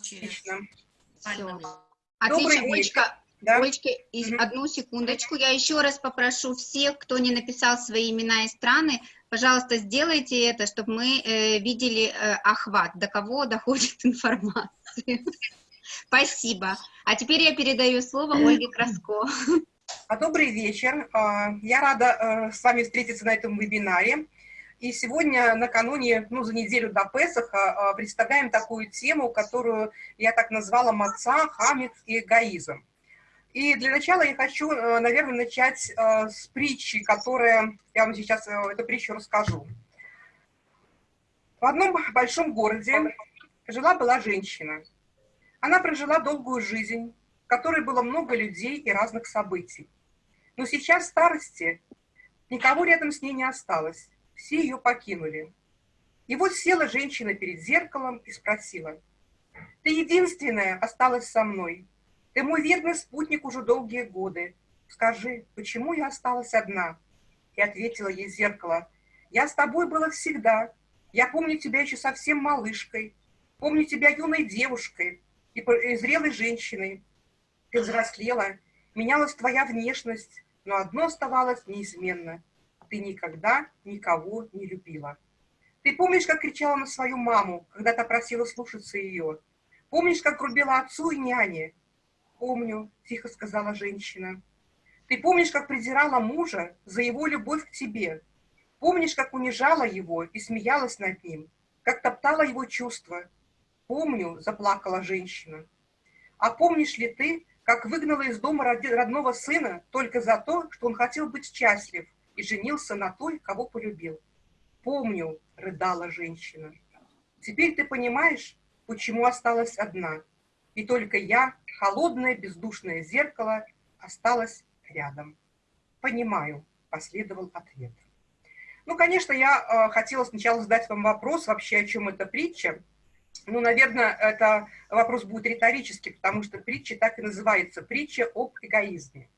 через... Добрый Отлично, вечер. Олечка, Да? Олечка, Мгм. одну секундочку. Я еще раз попрошу всех, кто не написал свои имена и страны, пожалуйста, сделайте это, чтобы мы э, видели э, охват, до кого доходит информация. Спасибо. А теперь я передаю слово Ольге Краско. А, Добрый вечер. А, Я рада э, с вами встретиться на этом вебинаре. И сегодня, накануне, ну, за неделю до Песаха, а, представляем такую тему, которую я так назвала «Маца, хамец и эгоизм». И для начала я хочу, э, наверное, начать э, с притчи, которая, я вам сейчас э, эту притчу расскажу. В одном большом городе жила-была женщина. Она прожила долгую жизнь, в которой было много людей и разных событий. Но сейчас в старости никого рядом с ней не осталось, все ее покинули. И вот села женщина перед зеркалом и спросила, «Ты единственная осталась со мной. Ты мой верный спутник уже долгие годы. Скажи, почему я осталась одна?» И ответила ей зеркало, «Я с тобой была всегда. Я помню тебя еще совсем малышкой, помню тебя юной девушкой и зрелой женщиной. Ты взрослела, менялась твоя внешность, но одно оставалось неизменно. Ты никогда никого не любила. Ты помнишь, как кричала на свою маму, когда та просила слушаться ее? Помнишь, как грубила отцу и няне? Помню, тихо сказала женщина. Ты помнишь, как презирала мужа за его любовь к тебе? Помнишь, как унижала его и смеялась над ним? Как топтала его чувства? Помню, заплакала женщина. А помнишь ли ты, как выгнала из дома родного сына только за то, что он хотел быть счастлив и женился на той, кого полюбил? Помню, рыдала женщина. Теперь ты понимаешь, почему осталась одна. И только я, холодное бездушное зеркало, осталась рядом. Понимаю, последовал ответ. Ну, конечно, я э, хотела сначала задать вам вопрос вообще, о чем эта притча. Ну, наверное, это вопрос будет риторический, потому что притча так и называется «Притча об эгоизме».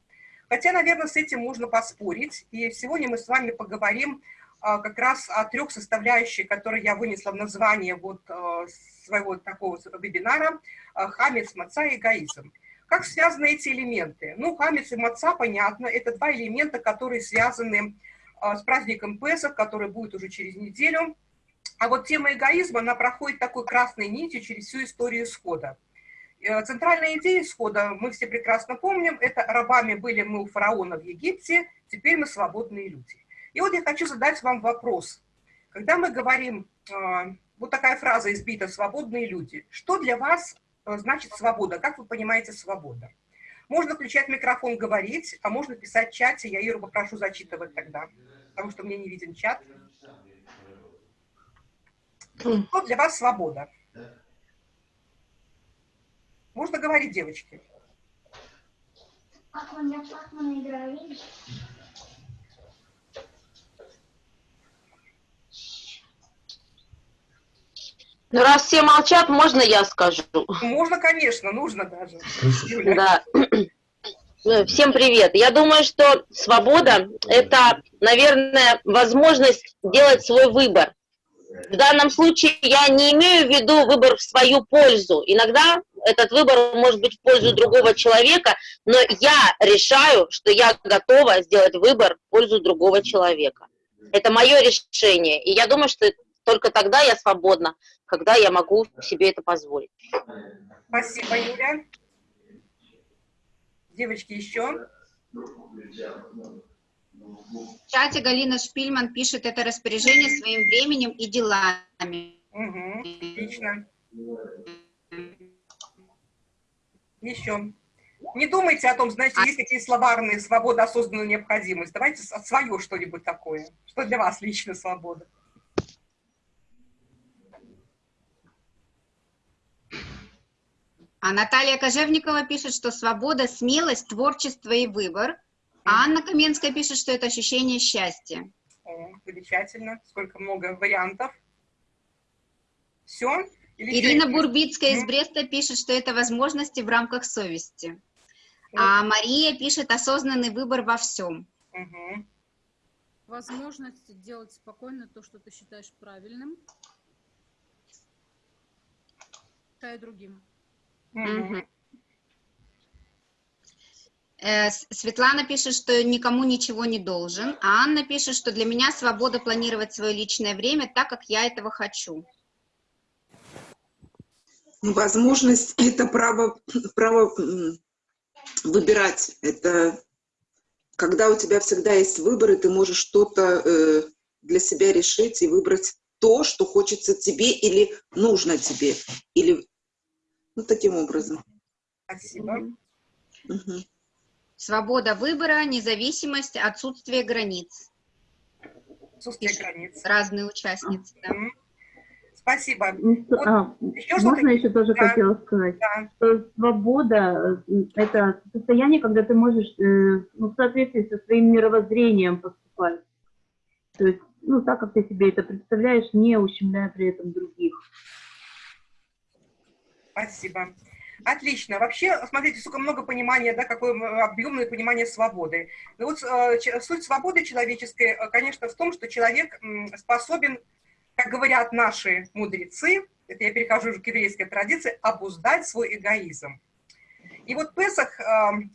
Хотя, наверное, с этим можно поспорить. И сегодня мы с вами поговорим а, как раз о трех составляющих, которые я вынесла в название вот а, своего такого вебинара а, «Хамец, маца и эгоизм». Как связаны эти элементы? Ну, хамец и маца, понятно, это два элемента, которые связаны с праздником Песах, который будет уже через неделю. А вот тема эгоизма, она проходит такой красной нитью через всю историю исхода. Э, Центральная идея исхода, мы все прекрасно помним, это рабами были мы у фараона в Египте, теперь мы свободные люди. И вот я хочу задать вам вопрос. Когда мы говорим, э, вот такая фраза избита «свободные люди», что для вас э, значит свобода? Как вы понимаете свобода? Можно включать микрофон, говорить, а можно писать в чате, я Иру попрошу зачитывать тогда, потому что мне не виден чат. Что для вас свобода? Можно говорить, девочки. Пакмана играю, видишь? Ну, раз все молчат, можно я скажу? Можно, конечно, нужно даже. Да. Ну, Всем привет. Я думаю, что свобода – это, наверное, возможность делать свой выбор. В данном случае я не имею в виду выбор в свою пользу. Иногда этот выбор может быть в пользу другого человека, но я решаю, что я готова сделать выбор в пользу другого человека. Это мое решение. И я думаю, что только тогда я свободна, когда я могу себе это позволить. Спасибо, Юля. Девочки, еще? В чате Галина Шпильман пишет это распоряжение своим временем и делами. Угу, отлично. Еще. Не думайте о том, знаете, есть такие словарные «свобода, осознанная необходимость». Давайте свое что-нибудь такое. Что для вас лично свобода? А Наталья Кожевникова пишет, что свобода, смелость, творчество и выбор. А Анна Каменская пишет, что это ощущение счастья. О, замечательно. Сколько много вариантов. Все? Ирина Бурбицкая из Мгм. Бреста пишет, что это возможности в рамках совести. А Мария пишет осознанный выбор во всем. Угу. Возможность делать спокойно то, что ты считаешь правильным. мешаю другим. Э, Светлана пишет, что никому ничего не должен, а Анна пишет, что для меня свобода планировать свое личное время так, как я этого хочу. Возможность – это право, право выбирать. Это когда у тебя всегда есть выбор, и ты можешь что-то э, для себя решить и выбрать то, что хочется тебе или нужно тебе. Или ну, таким образом. Спасибо. Мгм. Свобода выбора, независимость, отсутствие границ. Отсутствие границ. Разные участницы. да. Спасибо. Ну, а, Еще можно еще тоже Да. хотела сказать, Да. что свобода э, – это состояние, когда ты можешь э, ну, в соответствии со своим мировоззрением поступать. То есть, ну, так, как ты себе это представляешь, не ущемляя при этом других. Спасибо. Отлично. Вообще, смотрите, сколько много понимания, да, какое м, объемное понимание свободы. Ну вот э, суть свободы человеческой, э, конечно, в том, что человек способен, как говорят наши мудрецы, это я перехожу уже к еврейской традиции, обуздать свой эгоизм. И вот Песах, э,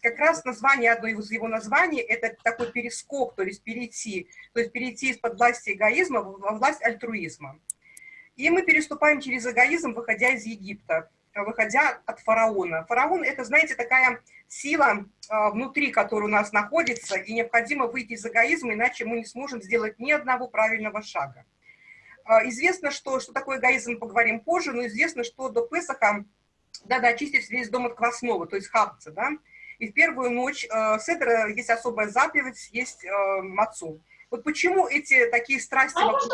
как раз название, одно из его названий, это такой перескок, то есть перейти, то есть перейти из-под власти эгоизма во власть альтруизма. И мы переступаем через эгоизм, выходя из Египта, выходя от фараона. Фараон – это, знаете, такая сила э, внутри, которая у нас находится, и необходимо выйти из эгоизма, иначе мы не сможем сделать ни одного правильного шага. Э, Известно, что, что такое эгоизм, поговорим позже, но известно, что до Песаха надо очистить весь дом от квасного, то есть хапца, да, и в первую ночь э, седра есть особая заповедь, есть э, мацу. Вот почему эти такие страсти А вокруг?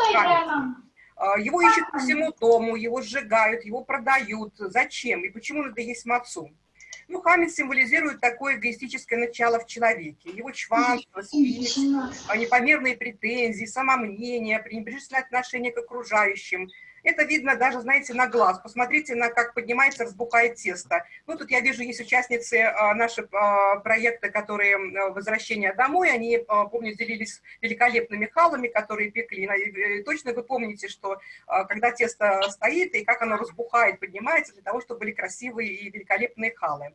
А, Его ищут по всему дому, его сжигают, его продают. Зачем? И почему надо есть мацу? Ну, хамец символизирует такое эгоистическое начало в человеке. Его чванство, спесь, а, непомерные претензии, самомнение, пренебрежительное отношение к окружающим. Это видно даже, знаете, на глаз. Посмотрите, на как поднимается, разбухает тесто. Ну, тут я вижу, есть участницы а, а, проекта, которые а, «Возвращение домой». Они, а, помню, делились великолепными халами, которые пекли. И, э, Точно вы помните, что а, когда тесто стоит, и как оно разбухает, поднимается, для того, чтобы были красивые и великолепные халы.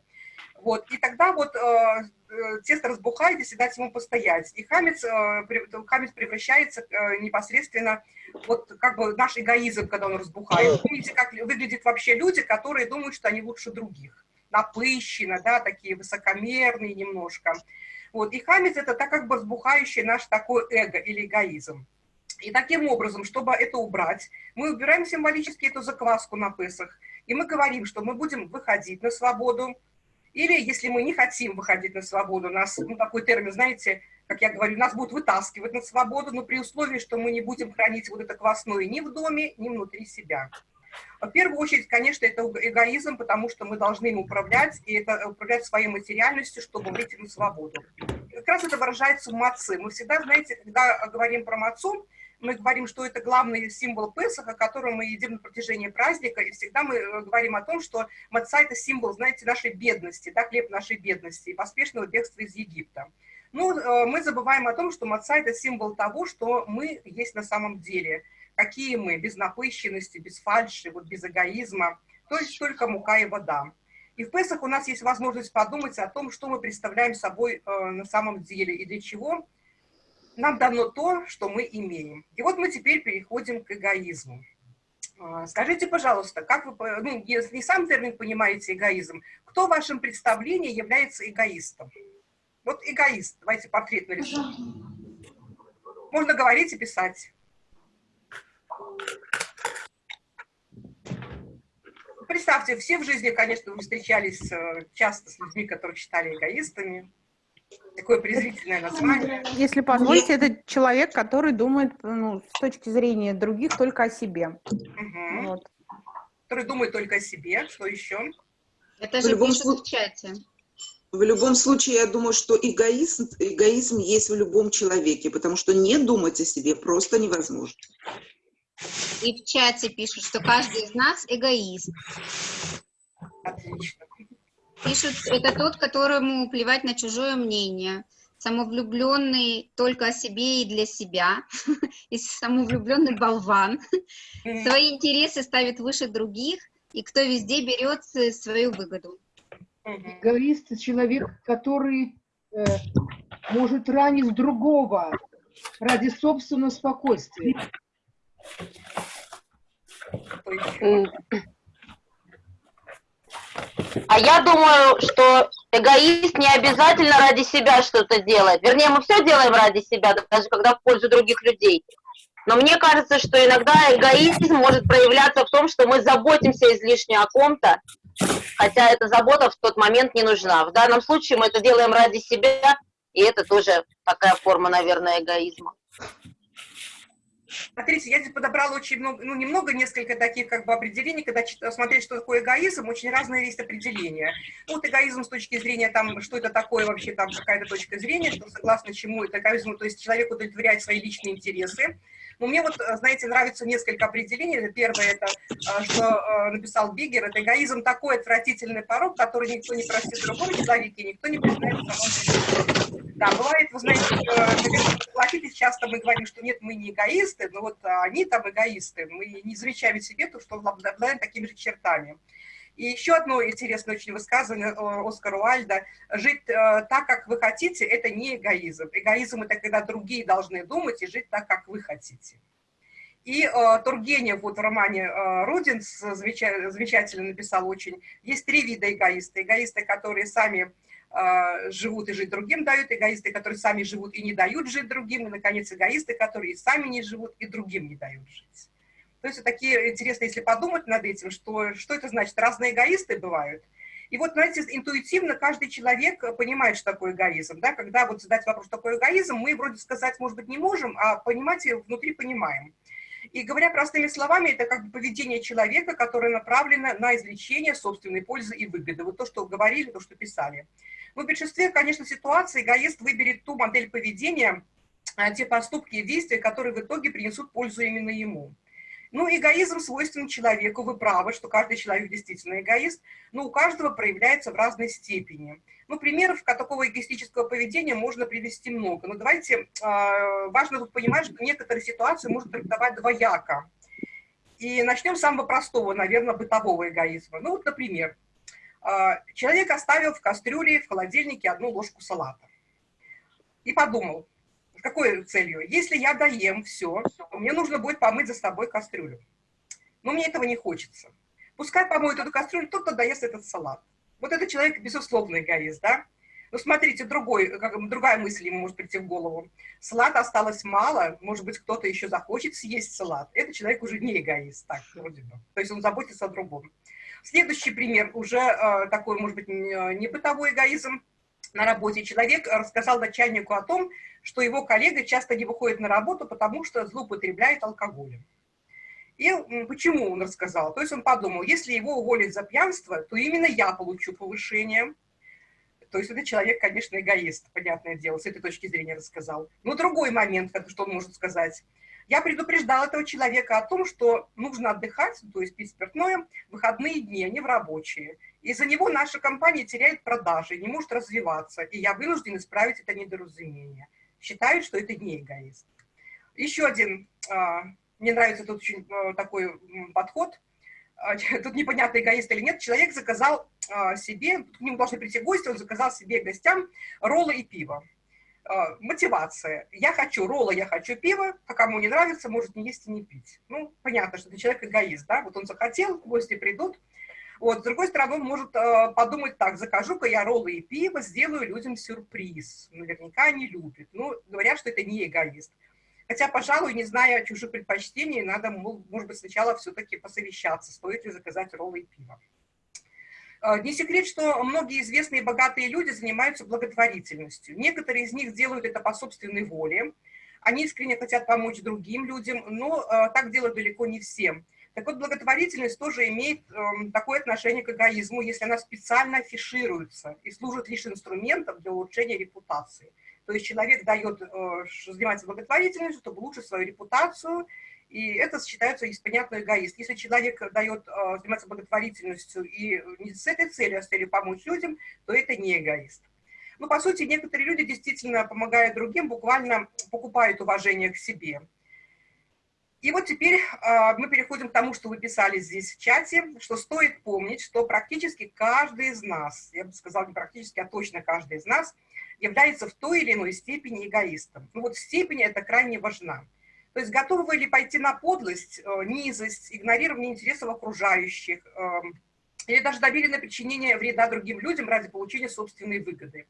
Вот, и тогда вот э, э, тесто разбухает, если дать ему постоять. И хамец, э, хамец превращается э, непосредственно, вот как бы наш эгоизм, когда он разбухает. Помните, как выглядят вообще люди, которые думают, что они лучше других. Напыщенно, да, такие высокомерные немножко. Вот, и хамец это так как бы разбухающий наш такой эго или эгоизм. И таким образом, чтобы это убрать, мы убираем символически эту закваску на Песах, и мы говорим, что мы будем выходить на свободу, или если мы не хотим выходить на свободу, нас, ну, такой термин, знаете, как я говорю, нас будут вытаскивать на свободу, но при условии, что мы не будем хранить вот это квасное ни в доме, ни внутри себя. В первую очередь, конечно, это эгоизм, потому что мы должны им управлять, и это управлять своей материальностью, чтобы выйти на свободу. Как раз это выражается в маце. Мы всегда, знаете, когда говорим про мацу, мы говорим, что это главный символ Песаха, который мы едим на протяжении праздника, и всегда мы э, говорим о том, что маца – это символ, знаете, нашей бедности, да, хлеб нашей бедности и поспешного бегства из Египта. Ну, э, мы забываем о том, что маца – это символ того, что мы есть на самом деле. Какие мы, без напыщенности, без фальши, вот без эгоизма, то есть только мука и вода. И в Песах у нас есть возможность подумать о том, что мы представляем собой э, на самом деле и для чего нам дано то, что мы имеем. И вот мы теперь переходим к эгоизму. А, Скажите, пожалуйста, как вы, ну, если не сам термин понимаете эгоизм, кто в вашем представлении является эгоистом? Вот эгоист, давайте портрет нарисуем. Можно говорить и писать. Представьте, все в жизни, конечно, вы встречались э, часто с людьми, которые считали эгоистами. Такое презрительное название. Если позволите, это человек, который думает ну, с точки зрения других только о себе. Мгм. Вот. Который думает только о себе. Что еще? Это В же любом пишут случае- в чате. В любом случае, я думаю, что эгоизм, эгоизм есть в любом человеке, потому что не думать о себе просто невозможно. И в чате пишут, что каждый из нас эгоист. Отлично. Пишут, это тот, которому плевать на чужое мнение. Самовлюбленный только о себе и для себя. И самовлюбленный болван. Свои интересы ставит выше других. и кто везде берет с- свою выгоду. Эгоист – человек, который э, может ранить другого ради собственного спокойствия. А я думаю, что эгоист не обязательно ради себя что-то делает. Вернее, мы все делаем ради себя, даже когда в пользу других людей. Но мне кажется, что иногда эгоизм может проявляться в том, что мы заботимся излишне о ком-то, хотя эта забота в тот момент не нужна. В данном случае мы это делаем ради себя, и это тоже такая форма, наверное, эгоизма. Смотрите, я здесь подобрала очень много, ну, немного, несколько таких как бы определений, когда смотреть, что такое эгоизм, очень разные есть определения. Ну, вот эгоизм с точки зрения, там, что это такое вообще, там, какая-то точка зрения, что согласно чему это эгоизм, то есть человек удовлетворяет свои личные интересы. Но мне вот, знаете, нравится несколько определений. Первое, это, э, что э, написал Бигер, это эгоизм такой отвратительный порог, который никто не простит в другом человеке, никто не признает в самом себе. Да, бывает, вы знаете, наверное, часто мы говорим, что нет, мы не эгоисты, но вот а, они там эгоисты. Мы не замечаем себе то, что обладаем такими же чертами. И еще одно интересное очень высказывание э, Оскара Уальда. Жить э, так, как вы хотите, это не эгоизм. Эгоизм – это когда другие должны думать и жить так, как вы хотите. И э, Тургенев вот в романе э, замеча- замечательно написал очень. Есть три вида эгоисты. Эгоисты, которые сами живут и жить другим дают, эгоисты, которые сами живут и не дают жить другим, и, наконец, эгоисты, которые сами не живут и другим не дают жить. То есть такие интересно, если подумать над этим, что, что это значит. Разные эгоисты бывают. И вот, знаете, интуитивно каждый человек понимает, что такое эгоизм. Да? Когда вот задать вопрос, что такое эгоизм, мы вроде сказать, может быть, не можем, а понимать внутри понимаем. И говоря простыми словами, это как бы поведение человека, которое направлено на извлечение собственной пользы и выгоды. Вот то, что говорили, то, что писали. В большинстве, конечно, ситуаций эгоист выберет ту модель поведения, а, те поступки и действия, которые в итоге принесут пользу именно ему. Ну, эгоизм свойственен человеку, вы правы, что каждый человек действительно эгоист, но у каждого проявляется в разной степени. Ну, примеров такого эгоистического поведения можно привести много. Но давайте, э, важно тут понимать, что некоторые ситуации можно трактовать двояко. И начнем с самого простого, наверное, бытового эгоизма. Ну, вот, например, человек оставил в кастрюле, в холодильнике одну ложку салата. И подумал, какой целью? Если я доем все, мне нужно будет помыть за собой кастрюлю. Но мне этого не хочется. Пускай помоет эту кастрюлю тот, кто доест этот салат. Вот этот человек, безусловно, эгоист, да? Ну, смотрите, другой, как, другая мысль ему может прийти в голову. Салата осталось мало, может быть, кто-то еще захочет съесть салат. Этот человек уже не эгоист, так, вроде бы. То есть он заботится о другом. Следующий пример, уже э, такой, может быть, не, не бытовой эгоизм. На работе человек рассказал начальнику о том, что его коллега часто не выходит на работу, потому что злоупотребляет алкоголем. И почему он рассказал? То есть он подумал, если его уволят за пьянство, то именно я получу повышение. То есть этот человек, конечно, эгоист, понятное дело, с этой точки зрения рассказал. Но другой момент, что он может сказать. Я предупреждал этого человека о том, что нужно отдыхать, то есть пить спиртное, в выходные дни, а не в рабочие. Из-за него наша компания теряет продажи, не может развиваться, и я вынужден исправить это недоразумение. Считают, что это не эгоист. Еще один, а, мне нравится тут очень а, такой подход, а, тут непонятно, эгоист или нет, человек заказал себе, к нему должны прийти гости, он заказал себе гостям роллы и пиво. А, Мотивация. Я хочу роллы, я хочу пиво, а кому не нравится, может не есть и не пить. Ну, понятно, что это человек эгоист, да, вот он захотел, гости придут, вот, с другой стороны, он может э, подумать так, закажу-ка я роллы и пиво, сделаю людям сюрприз. Наверняка они любят. Ну, говорят, что это не эгоист. Хотя, пожалуй, не зная чужих предпочтений, надо, может быть, сначала все-таки посовещаться, стоит ли заказать роллы и пиво. Э, Не секрет, что многие известные богатые люди занимаются благотворительностью. Некоторые из них делают это по собственной воле. Они искренне хотят помочь другим людям, но э, так делают далеко не всем. Так вот, благотворительность тоже имеет э, такое отношение к эгоизму, если она специально афишируется и служит лишь инструментом для улучшения репутации. То есть человек дает, э, занимается благотворительностью, чтобы улучшить свою репутацию, и это считается, есть понятно, эгоист. Если человек дает, э, занимается благотворительностью и не с этой целью, а с целью помочь людям, то это не эгоист. Ну, по сути, некоторые люди действительно, помогая другим, буквально покупают уважение к себе. И вот теперь э, мы переходим к тому, что вы писали здесь в чате, что стоит помнить, что практически каждый из нас, я бы сказала не практически, а точно каждый из нас, является в той или иной степени эгоистом. Ну вот степень это крайне важна. То есть готовы вы ли пойти на подлость, э, низость, игнорирование интересов окружающих, э, или даже доверенное причинение вреда другим людям ради получения собственной выгоды.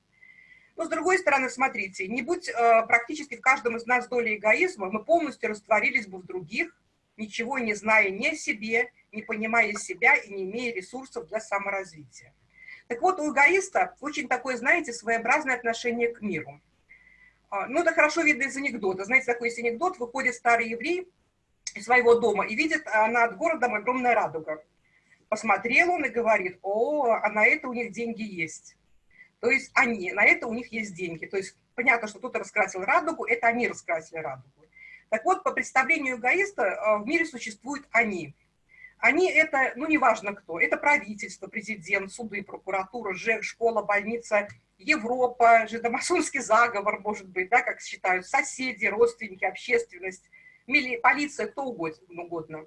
Но с другой стороны, смотрите, не будь э, практически в каждом из нас доля эгоизма, мы полностью растворились бы в других, ничего не зная ни о себе, не понимая себя и не имея ресурсов для саморазвития. Так вот, у эгоиста очень такое, знаете, своеобразное отношение к миру. А, ну, это хорошо видно из анекдота. Знаете, такой есть анекдот, выходит старый еврей из своего дома и видит а, над городом огромная радуга. Посмотрел он и говорит, о, а на это у них деньги есть. То есть они, на это у них есть деньги. То есть понятно, что кто-то раскрасил радугу, это они раскрасили радугу. Так вот, по представлению эгоиста а, в мире существуют они. Они это, ну, неважно кто, это правительство, президент, суды, прокуратура, ЖЭК, школа, больница, Европа, жидомасонский заговор, может быть, да, как считают, соседи, родственники, общественность, мили, полиция, кто угодно, угодно.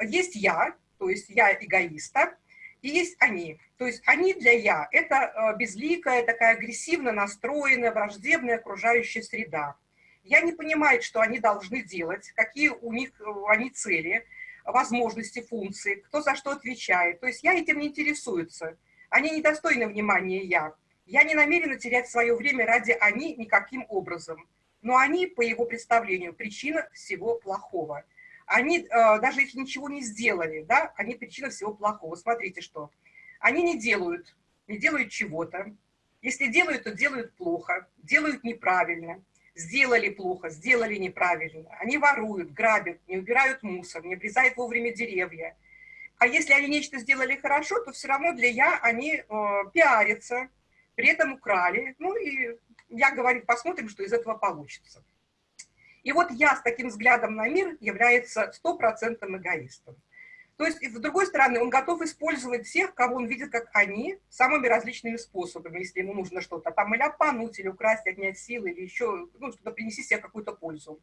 Есть я, то есть я эгоиста, и есть они. То есть они для я – это э, безликая, такая агрессивно настроенная, враждебная окружающая среда. Я не понимаю, что они должны делать, какие у них э, они цели, возможности, функции, кто за что отвечает. То есть я этим не интересуется. Они недостойны внимания я. Я не намерена терять свое время ради они никаким образом. Но они, по его представлению, причина всего плохого. Они, э, даже если ничего не сделали, да, они причина всего плохого. Смотрите, что. Они не делают, не делают чего-то. Если делают, то делают плохо, делают неправильно. Сделали плохо, сделали неправильно. Они воруют, грабят, не убирают мусор, не обрезают вовремя деревья. А если они нечто сделали хорошо, то все равно для «я» они э, пиарятся, при этом украли. Ну и я говорю, посмотрим, что из этого получится. И вот я с таким взглядом на мир является стопроцентным эгоистом. То есть, с другой стороны, он готов использовать всех, кого он видит, как они, самыми различными способами, если ему нужно что-то там или обмануть, или украсть, отнять силы, или еще ну, что-то принести себе какую-то пользу.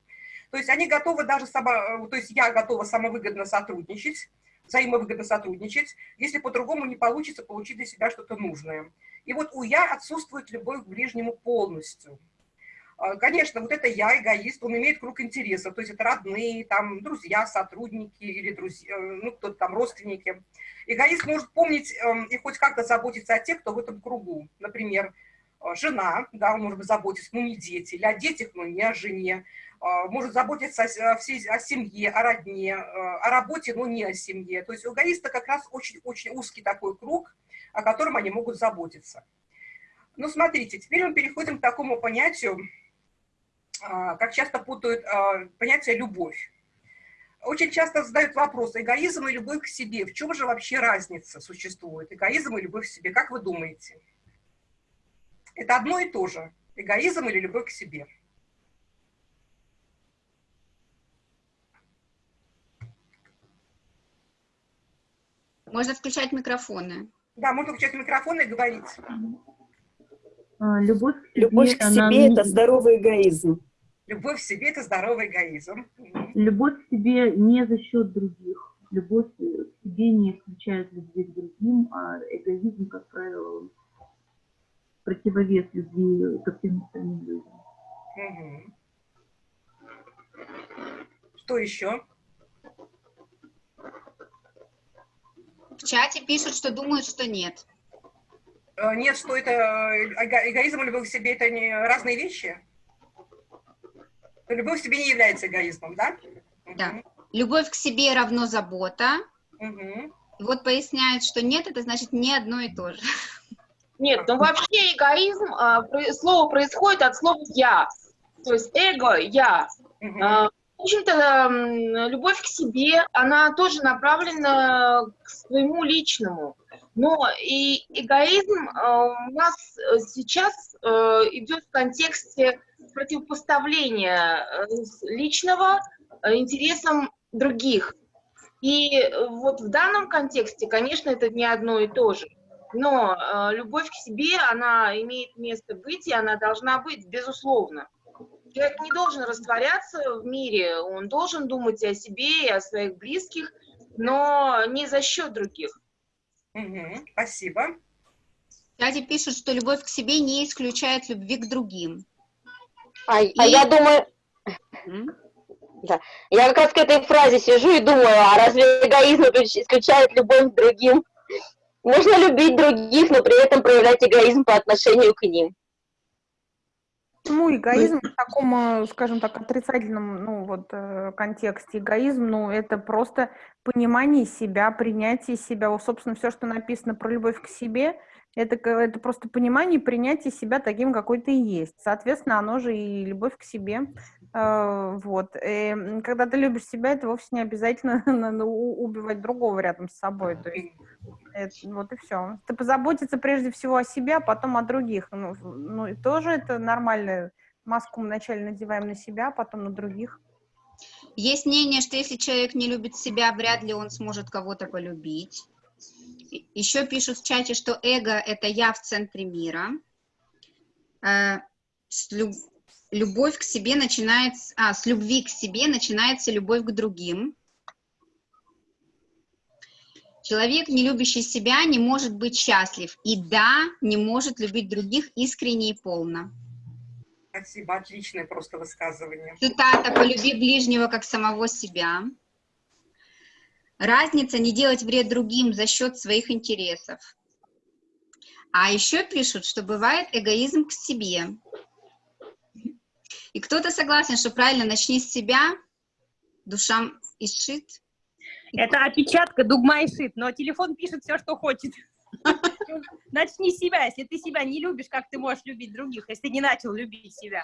То есть они готовы даже, само, то есть я готова самовыгодно сотрудничать, взаимовыгодно сотрудничать, если по-другому не получится получить для себя что-то нужное. И вот у «я» отсутствует любовь к ближнему полностью. А, конечно, вот это «я», эгоист, он имеет круг интересов, то есть это родные, там, друзья, сотрудники или друзья, э, ну, кто-то там, родственники. Эгоист может помнить э, и хоть как-то заботиться о тех, кто в этом кругу. Например, э, жена, да, он может заботиться, но не дети, или о детях, но не о жене. Может заботиться о, всей, о семье, о родне, о работе, но не о семье. То есть у эгоиста как раз очень-очень узкий такой круг, о котором они могут заботиться. Ну, смотрите, теперь мы переходим к такому понятию, а, как часто путают а, понятие «любовь». Очень часто задают вопрос, эгоизм и любовь к себе. В чем же вообще разница существует? Эгоизм и любовь к себе. Как вы думаете? Это одно и то же. Эгоизм или любовь к себе. Можно включать микрофоны. Да, можно включать микрофон и говорить. А, любовь к себе, Любовь к она... себе – это здоровый эгоизм. Любовь к себе – это здоровый эгоизм. Любовь к себе не за счет других. Любовь к себе не исключает любви к другим, а эгоизм, как правило, противовес любви ко всем остальным людям. Угу. Что еще? В чате пишут, что думают, что нет. Э, нет, что это эго эгоизм и любовь к себе – это не разные вещи? Любовь к себе не является эгоизмом, да? Да. Угу. Любовь к себе равно забота. Угу. Вот поясняют, что нет, это значит не одно и то же. Нет, ну вообще эгоизм, а, слово происходит от слова «я». То есть эго – «я». Угу. В общем-то, любовь к себе, она тоже направлена к своему личному. Но и эгоизм э, у нас сейчас э, идет в контексте противопоставления э, личного интересам других. И вот в данном контексте, конечно, это не одно и то же. Но любовь к себе, она имеет место быть, и она должна быть, безусловно. Человек не должен растворяться в мире, он должен думать о себе и о своих близких, но не за счет других. Мгм, Спасибо. В чате пишут, что любовь к себе не исключает любви к другим. А, а я думаю, да, я как раз к этой фразе сижу и думаю, а разве эгоизм исключ- исключает любовь к другим? Можно любить других, но при этом проявлять эгоизм по отношению к ним. Почему эгоизм в таком, э, скажем так, отрицательном, ну, вот, э, контексте? Эгоизм, ну, это просто понимание себя, принятие себя. Вот, собственно, все, что написано про любовь к себе, это, это просто понимание и принятие себя таким, какой ты есть. Соответственно, оно же и любовь к себе. Э, Вот. И, м, когда ты любишь себя, это вовсе не обязательно убивать другого рядом с собой. То есть, это- вот и все. Ты позаботиться прежде всего о себе, а потом о других. Ну, ну и тоже это нормально. Маску мы вначале надеваем на себя, а потом на других. Есть мнение, что если человек не любит себя, вряд ли он сможет кого-то полюбить. Еще пишут в чате, что эго — это я в центре мира. Любовь к себе начинается... А, с любви к себе начинается любовь к другим. Человек, не любящий себя, не может быть счастлив. И да, не может любить других искренне и полно. Спасибо, отличное просто высказывание. Цитата «Полюби ближнего, как самого себя». Разница не делать вред другим за счет своих интересов. А еще пишут, что бывает эгоизм к себе. И кто-то согласен, что правильно начни с себя, душа ишит. Это опечатка Дугма и Шит, но телефон пишет все, что хочет. Начни с себя. Если ты себя не любишь, как ты можешь любить других, если ты не начал любить себя?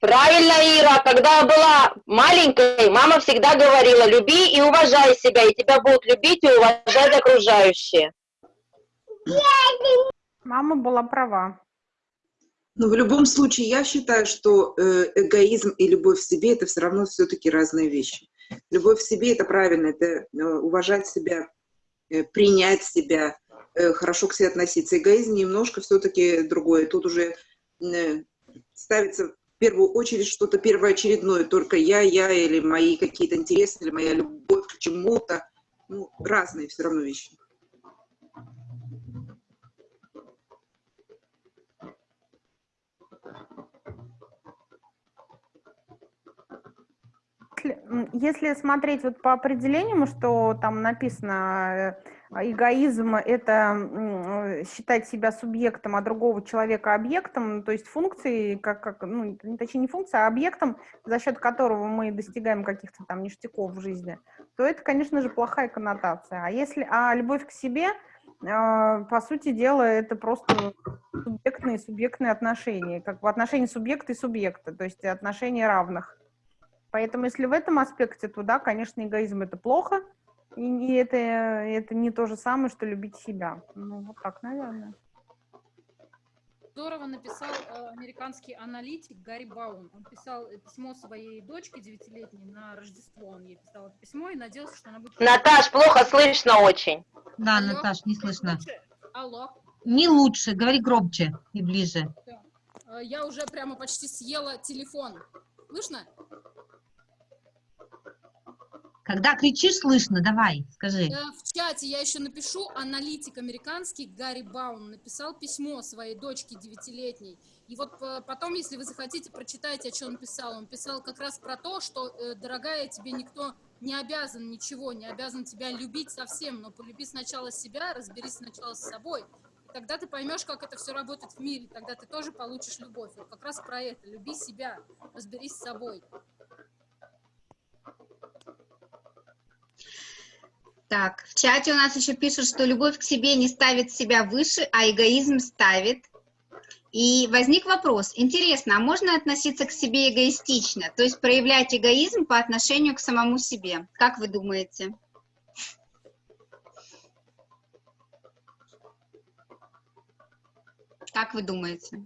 Правильно, Ира, когда я была маленькой, мама всегда говорила, люби и уважай себя, и тебя будут любить и уважать окружающие. Мама была права. Но в любом случае, я считаю, что э, эгоизм и любовь к себе это все равно все-таки разные вещи. Любовь к себе это правильно, это э, уважать себя, э, принять себя, хорошо к себе относиться. Эгоизм немножко все-таки другое. Тут уже ставится в первую очередь что-то первоочередное, только я, я или мои какие-то интересы, или моя любовь к чему-то. Ну, разные все равно вещи. Если, смотреть вот по определению, что там написано, э, эгоизм– это считать себя субъектом, а другого человека объектом, то есть функцией, как, как, ну, не- точнее не функция, а объектом, за счет которого мы достигаем каких-то там ништяков в жизни, то это, конечно же, плохая коннотация. А если, а любовь к себе, э, по сути дела, это просто субъектные субъектные отношения, как в отношении субъекта и субъекта, то есть отношения равных. Поэтому если в этом аспекте, то да, конечно, эгоизм это плохо, и, это, это не то же самое, что любить себя. Ну, вот так, наверное. Здорово написал э, американский аналитик Гарри Баун. Он писал э, письмо своей дочке девятилетней на Рождество. Он ей писал это письмо и надеялся, что она будет... Наташ, плохо слышно очень. Да, Алло? Наташ, не слышно. Алло, Не лучше, говори громче и ближе. э, я уже прямо почти съела телефон. Слышно? Когда кричишь, слышно, давай, скажи. Э, В чате я еще напишу, аналитик американский Гарри Баун написал письмо своей дочке девятилетней. И вот э, потом, если вы захотите, прочитайте, о чем он писал. Он писал как раз про то, что, э, дорогая, тебе никто не обязан ничего, не обязан тебя любить совсем, но полюби сначала себя, разберись сначала с собой. Тогда ты поймешь, как это все работает в мире, тогда ты тоже получишь любовь. Вот как раз про это. Люби себя, разберись с собой. Так, в чате у нас еще пишут, что любовь к себе не ставит себя выше, а эгоизм ставит. И возник вопрос, интересно, а можно относиться к себе эгоистично, то есть проявлять эгоизм по отношению к самому себе? Как вы думаете? Как вы думаете?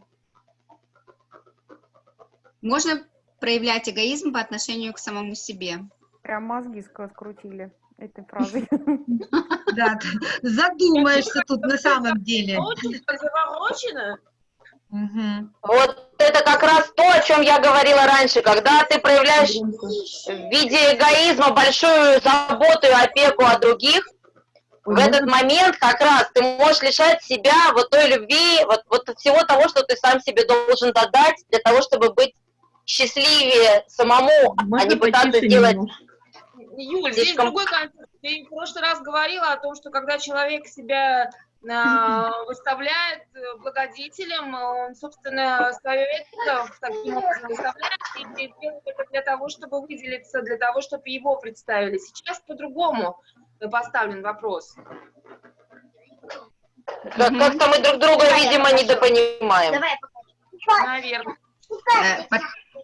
Можно проявлять эгоизм по отношению к самому себе? Прям мозги скрутили этой фразой. Да, задумаешься тут на самом деле. Очень заворочено. Вот это как раз то, о чем я говорила раньше, когда ты проявляешь в виде эгоизма большую заботу и опеку о других, в этот момент как раз ты можешь лишать себя вот той любви, вот, вот всего того, что ты сам себе должен додать для того, чтобы быть счастливее самому, а не пытаться сделать... Юль, здесь другой контекст. Ты в прошлый раз говорила о том, что когда человек себя а, выставляет э, благодетелем, он, собственно, свое это таким образом выставляет и делает это для того, чтобы выделиться, для того, чтобы его представили. Сейчас по-другому поставлен вопрос. Как-то мы друг друга, видимо, недопонимаем. Наверное.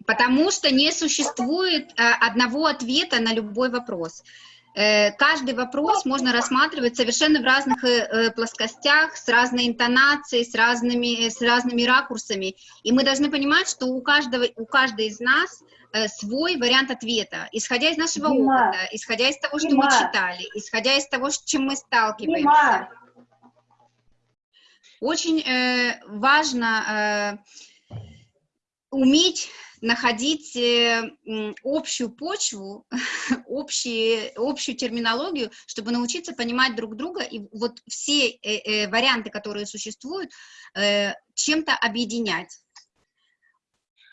Э, потому что не существует э, одного ответа на любой вопрос. Э, каждый вопрос можно рассматривать совершенно в разных плоскостях, с разной интонацией, с разными, с разными ракурсами. И мы должны понимать, что у каждого, у каждой из нас свой вариант ответа, исходя из нашего Дима, опыта, исходя из того, что Дима, мы читали, исходя из того, с чем мы сталкиваемся. Дима. Очень э, важно э, уметь находить э, общую почву, общие, общую терминологию, чтобы научиться понимать друг друга и вот все э, э, варианты, которые существуют, э, чем-то объединять.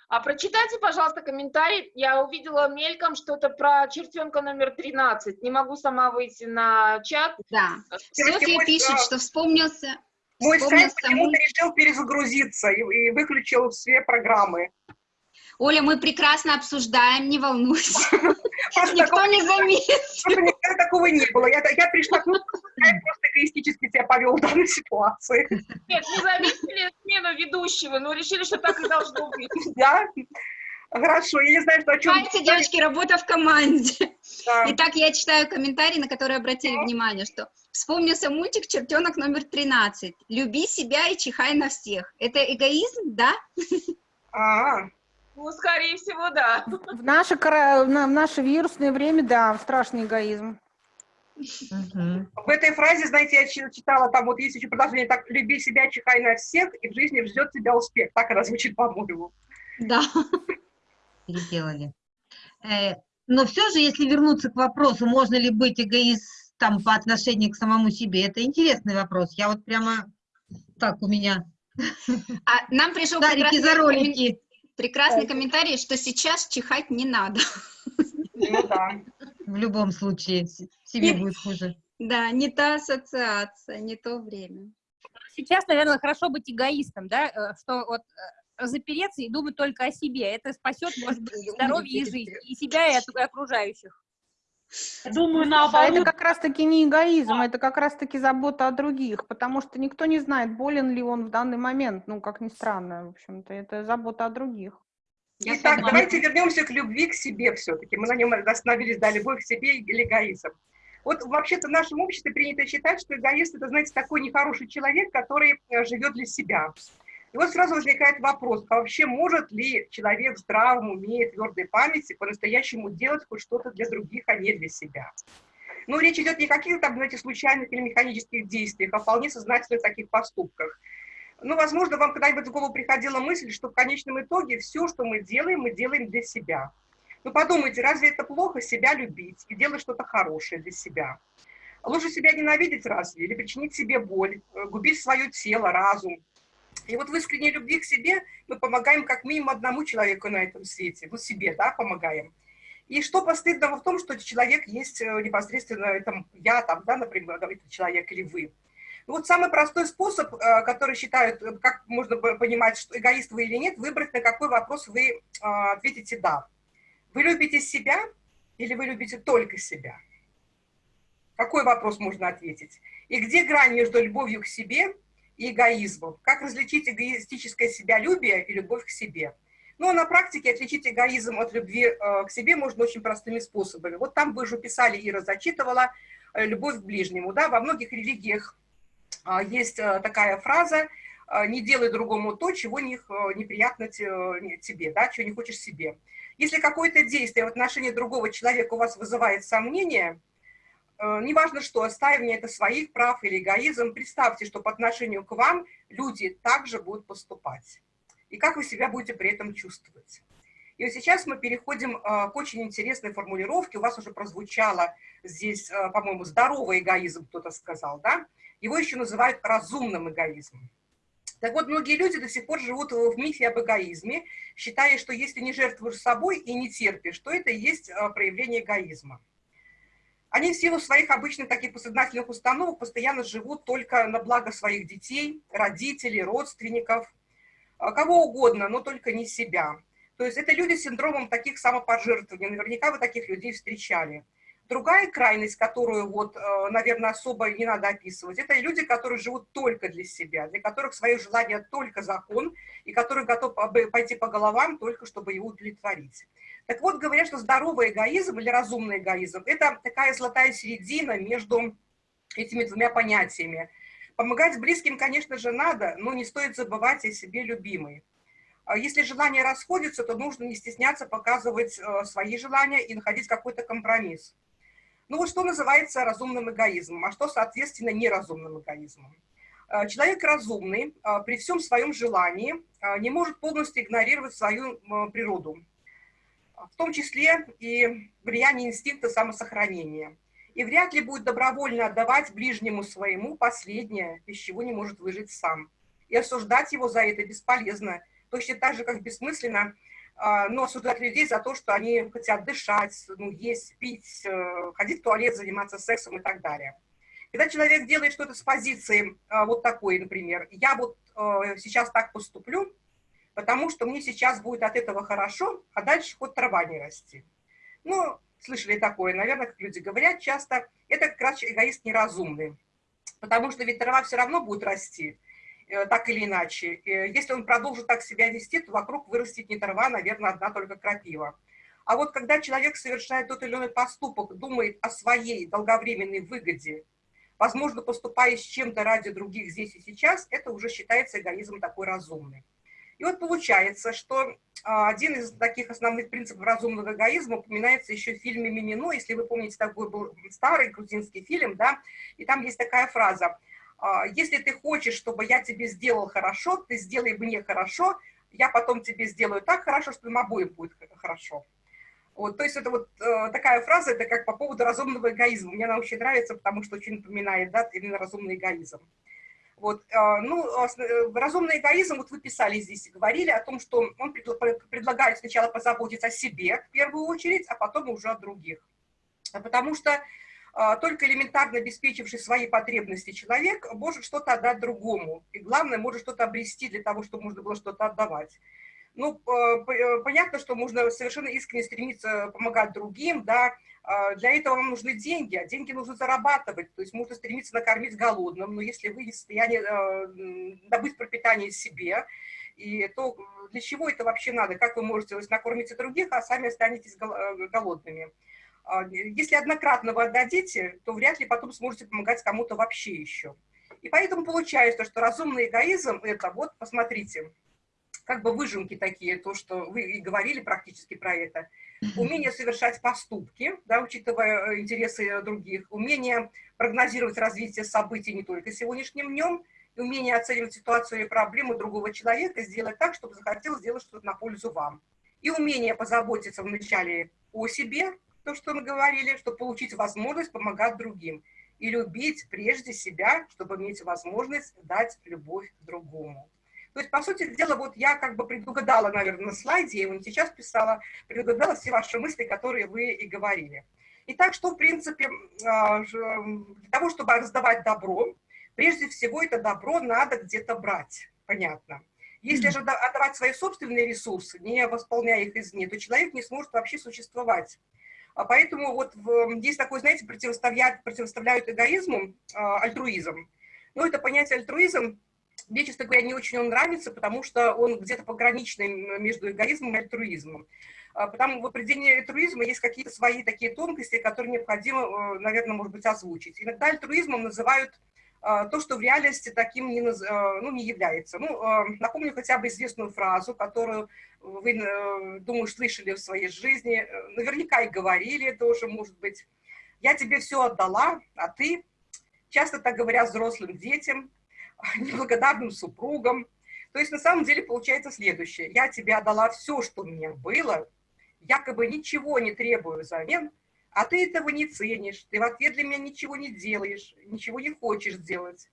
А прочитайте, пожалуйста, комментарий. Я увидела мельком что-то про чертенка номер 13. Не могу сама выйти на чат. Да. Софья пишет, что вспомнился... Мой сайт вспомнился почему-то мульт. решил перезагрузиться и, и выключил все программы. Оля, мы прекрасно обсуждаем, не волнуйся. Никто не. Просто никогда такого не было. Я, я пришла сайт просто эгоистически себя повел в данной ситуации. Нет, не заметили смену ведущего, но решили, что так и должно быть. Да? Хорошо, я не знаю, что о чем... Понимаете, девочки, работа в команде. Да. Итак, я читаю комментарий, на который обратили внимание, что вспомнился мультик «Чертенок номер 13». «Люби себя и чихай на всех». Это эгоизм, да? А, Ну, скорее всего, да. В наше, в наше вирусное время, да, страшный эгоизм. В этой фразе, знаете, я чи- читала, там вот есть еще продолжение, так, люби себя, чихай на всех, и в жизни ждет тебя успех. Так она звучит, по-моему. Да. Переделали. Э, Но все же, если вернуться к вопросу, можно ли быть эгоистом по отношению к самому себе, это интересный вопрос. Я вот прямо так у меня А нам пришел за прекрасный, коммен- ролики. Прекрасный комментарий, что сейчас чихать не надо. Ну да. В любом случае, себе будет хуже. Да, не та ассоциация, не то время. Сейчас, наверное, хорошо быть эгоистом, да, э, что вот э, запереться и думать только о себе. Это спасет, может быть, здоровье и жизнь, и себя, и от- и окружающих. Думаю, А это как раз-таки не эгоизм, это как раз-таки забота о других, потому что никто не знает, болен ли он в данный момент, ну, как ни странно, в общем-то, это забота о других. Итак, давайте вернемся к любви к себе все-таки. Мы на нем остановились, да, любовь к себе или эгоизм. Вот вообще-то в нашем обществе принято считать, что эгоист это, знаете, такой нехороший человек, который э, живет для себя. И вот сразу возникает вопрос, а вообще может ли человек в здравом уме твердой памяти по-настоящему делать хоть что-то для других, а не для себя? Ну, речь идет не о каких-то, знаете, случайных или механических действиях, а вполне сознательных таких поступках. Ну, возможно, вам когда-нибудь в голову приходила мысль, что в конечном итоге все, что мы делаем, мы делаем для себя. Ну, подумайте, разве это плохо себя любить и делать что-то хорошее для себя? Лучше себя ненавидеть разве? Или причинить себе боль, э, губить свое тело, разум? И вот в искренней любви к себе мы помогаем как минимум одному человеку на этом свете, ну, себе, да, помогаем. И что постыдного в том, что человек есть э, непосредственно, это я там, да, например, да, этот человек или вы. Ну, вот самый простой способ, э, который считают, э, как можно понимать, что эгоист вы или нет, выбрать, на какой вопрос вы э, ответите «да». Вы любите себя или вы любите только себя? Какой вопрос можно ответить? И где грань между любовью к себе и эгоизмом? Как различить эгоистическое себялюбие и любовь к себе? Ну, а на практике отличить эгоизм от любви э, к себе можно очень простыми способами. Вот там вы же писали, Ира зачитывала, э, любовь к ближнему. Да? Во многих религиях э, есть такая фраза «не делай другому то, чего не, неприятно те- не- тебе, да? чего не хочешь себе». Если какое-то действие в отношении другого человека у вас вызывает сомнения, неважно что, отстаивание это своих прав или эгоизм, представьте, что по отношению к вам люди также будут поступать. и как вы себя будете при этом чувствовать. И вот сейчас мы переходим к очень интересной формулировке. У вас уже прозвучало здесь, по-моему, здоровый эгоизм, кто-то сказал, да? Его еще называют разумным эгоизмом. Так вот, многие люди до сих пор живут в мифе об эгоизме, считая, что если не жертвуешь собой и не терпишь, то это и есть проявление эгоизма. Они в силу своих обычных таких подсознательных установок постоянно живут только на благо своих детей, родителей, родственников, а, кого угодно, но только не себя. То есть это люди с синдромом таких самопожертвований. Наверняка вы таких людей встречали. Другая крайность, которую, вот, э, наверное, особо не надо описывать, это люди, которые живут только для себя, для которых свое желание только закон, и которые готовы пойти по головам только, чтобы его удовлетворить. Так вот, говорят, что здоровый эгоизм или разумный эгоизм – это такая золотая середина между этими двумя понятиями. Помогать близким, конечно же, надо, но не стоит забывать о себе любимой. А если желания расходятся, то нужно не стесняться показывать э, свои желания и находить какой-то компромисс. Ну вот что называется разумным эгоизмом, а что, соответственно, неразумным эгоизмом. Э, человек разумный э, при всем своем желании не может полностью игнорировать свою природу, в том числе и влияние инстинкта самосохранения. И вряд ли будет добровольно отдавать ближнему своему последнее, без чего не может выжить сам. И осуждать его за это бесполезно, точно так же, как бессмысленно а, но осуждать людей за то, что они хотят дышать, ну, есть, пить, э, ходить в туалет, заниматься сексом и так далее. Когда человек делает что-то с позиции а, вот такой, например, я вот э, сейчас так поступлю, потому что мне сейчас будет от этого хорошо, а дальше хоть трава не расти. Ну, слышали такое, наверное, как люди говорят часто, это как раз эгоист неразумный, потому что ведь трава все равно будет расти, Э, так или иначе. Э, если он продолжит так себя вести, то вокруг вырастет не трава, наверное, одна только крапива. А вот когда человек совершает тот или иной поступок, думает о своей долговременной выгоде, возможно, поступая с чем-то ради других здесь и сейчас, это уже считается эгоизм такой разумный. И вот получается, что а, один из таких основных принципов разумного эгоизма упоминается еще в фильме «Мимино», если вы помните, такой был старый грузинский фильм, да, и там есть такая фраза а, если ты хочешь, чтобы я тебе сделал хорошо, ты сделай мне хорошо, я потом тебе сделаю так хорошо, что им обоим будет хорошо. Вот, то есть это вот э, такая фраза, это как по поводу разумного эгоизма. Мне она очень нравится, потому что очень напоминает, да, именно разумный эгоизм. Вот, э, ну, э, разумный эгоизм, вот вы писали здесь, говорили о том, что он предлагает сначала позаботиться о себе в первую очередь, а потом уже о других. Потому что а, только элементарно обеспечивший свои потребности человек может что-то отдать другому. И главное, может что-то обрести для того, чтобы можно было что-то отдавать. Ну, э, понятно, что можно совершенно искренне стремиться помогать другим, да, а, для этого вам нужны деньги, а деньги нужно зарабатывать, то есть можно стремиться накормить голодным, но если вы не в состоянии э, добыть пропитание себе, и то для чего это вообще надо, как вы можете то есть, других, а сами останетесь э, голодными. А, если однократно вы отдадите, то вряд ли потом сможете помогать кому-то вообще еще. И поэтому получается, что разумный эгоизм – это, вот, посмотрите, как бы выжимки такие, то, что вы и говорили практически про это. Умение совершать поступки, да, учитывая э, интересы других, умение прогнозировать развитие событий не только сегодняшним днем, и умение оценивать ситуацию и проблемы другого человека, сделать так, чтобы захотел сделать что-то на пользу вам. И умение позаботиться вначале о себе, то, что мы говорили, чтобы получить возможность помогать другим. И любить прежде себя, чтобы иметь возможность дать любовь другому. То есть, по сути дела, вот я как бы предугадала, наверное, на слайде, я его не сейчас писала, предугадала все ваши мысли, которые вы и говорили. Итак, что, в принципе, а, для того, чтобы раздавать добро, прежде всего это добро надо где-то брать, понятно. Если же отдавать свои собственные ресурсы, не восполняя их извне, то человек не сможет вообще существовать. А поэтому вот есть такое, знаете, противоставляют, противоставляют эгоизму а, альтруизм. Но это понятие альтруизм мне, честно говоря, не очень он нравится, потому что он где-то пограничный между эгоизмом и альтруизмом. А, потому в определении альтруизма есть какие-то свои такие тонкости, которые необходимо, э, наверное, может быть, озвучить. Иногда альтруизмом называют а, то, что в реальности таким не, а, ну, не является. Ну, а, напомню хотя бы известную фразу, которую вы, э, думаю, слышали в своей жизни, наверняка и говорили тоже, может быть. «Я тебе все отдала, а ты...» Часто так говорят взрослым детям, неблагодарным супругам. То есть на самом деле получается следующее. Я тебе отдала все, что у меня было, якобы ничего не требую взамен, а ты этого не ценишь, ты в ответ для меня ничего не делаешь, ничего не хочешь делать.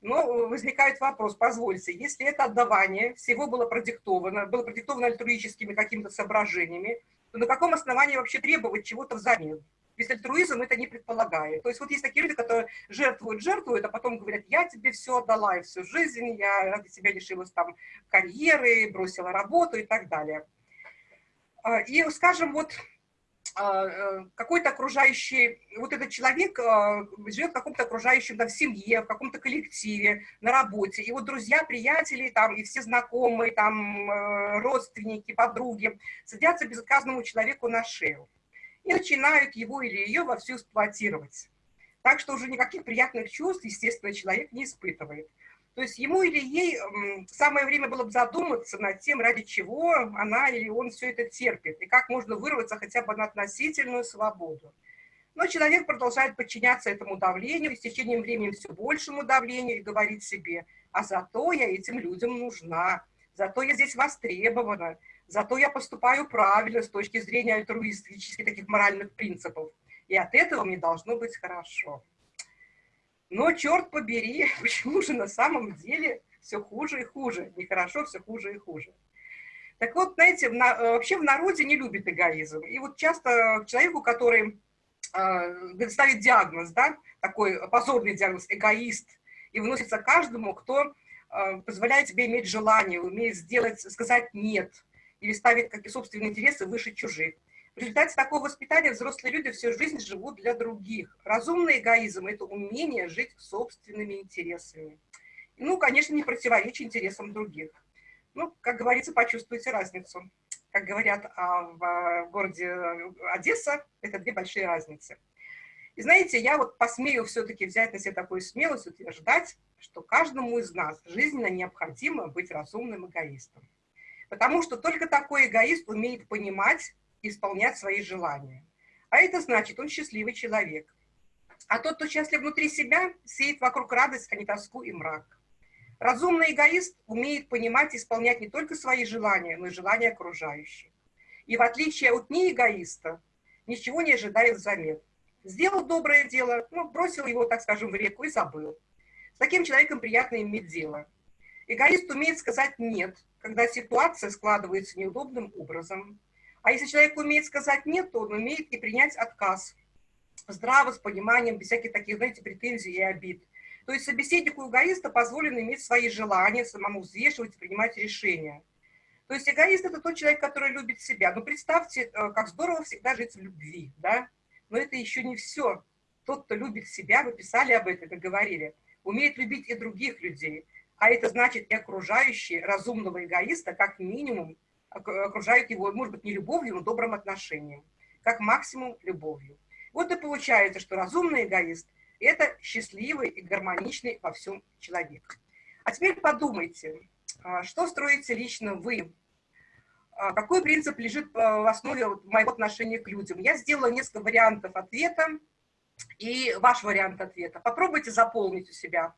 Но возникает вопрос, позвольте, если это отдавание всего было продиктовано, было продиктовано альтруическими какими-то соображениями, то на каком основании вообще требовать чего-то взамен? Ведь альтруизм это не предполагает. То есть вот есть такие люди, которые жертвуют, жертвуют, а потом говорят, я тебе все отдала и всю жизнь, я ради тебя лишилась там карьеры, бросила работу и так далее. А, и, скажем, вот а, э, какой-то окружающий, вот этот человек а, живет в каком-то окружающем, да, в семье, в каком-то коллективе, на работе, и вот друзья, приятели, там, и все знакомые, там, э, родственники, подруги садятся безотказному человеку на шею и начинают его или ее вовсю эксплуатировать. Так что уже никаких приятных чувств, естественно, человек не испытывает. То есть ему или ей самое время было бы задуматься над тем, ради чего она или он все это терпит, и как можно вырваться хотя бы на относительную свободу. Но человек продолжает подчиняться этому давлению, и с течением времени все большему давлению, и говорит себе, а зато я этим людям нужна, зато я здесь востребована, зато я поступаю правильно с точки зрения альтруистических таких моральных принципов, и от этого мне должно быть хорошо. Но, черт побери, почему же на самом деле все хуже и хуже? Нехорошо, все хуже и хуже. Так вот, знаете, в на, э, вообще в народе не любят эгоизм. И вот часто человеку, который э, ставит диагноз, да, такой позорный диагноз, эгоист, и выносится каждому, кто э, позволяет тебе иметь желание, умеет сделать, сказать «нет», или ставит как и собственные интересы выше чужих. В результате такого воспитания взрослые люди всю жизнь живут для других. Разумный эгоизм – это умение жить собственными интересами. Ну, конечно, не противоречить интересам других. Ну, как говорится, почувствуйте разницу. Как говорят а, в а, городе Одесса, это две большие разницы. И знаете, я вот посмею все-таки взять на себя такую смелость утверждать, что каждому из нас жизненно необходимо быть разумным эгоистом. Потому что только такой эгоист умеет понимать, исполнять свои желания. А это значит, он счастливый человек. А тот, кто счастлив внутри себя, сеет вокруг радость, а не тоску и мрак. Разумный эгоист умеет понимать и исполнять не только свои желания, но и желания окружающих. И в отличие от неэгоиста, ничего не ожидает взамен. Сделал доброе дело, ну, бросил его, так скажем, в реку и забыл. С таким человеком приятно иметь дело. Эгоист умеет сказать «нет», когда ситуация складывается неудобным образом. А если человек умеет сказать «нет», то он умеет и принять отказ. Здраво, с пониманием, без всяких таких, знаете, претензий и обид. То есть собеседнику эгоиста позволено иметь свои желания, самому взвешивать и принимать решения. То есть эгоист – это тот человек, который любит себя. Но представьте, э, как здорово всегда жить в любви, да? Но это еще не все. Тот, кто любит себя, вы писали об этом говорили, умеет любить и других людей. А это значит и окружающие разумного эгоиста, как минимум, окружают его, может быть, не любовью, но добрым отношением, как максимум любовью. Вот и получается, что разумный эгоист – это счастливый и гармоничный во всем человек. А теперь подумайте, а, что строите лично вы? А, какой принцип лежит а, в основе моего отношения к людям? Я сделала несколько вариантов ответа и ваш вариант ответа. Попробуйте заполнить у себя.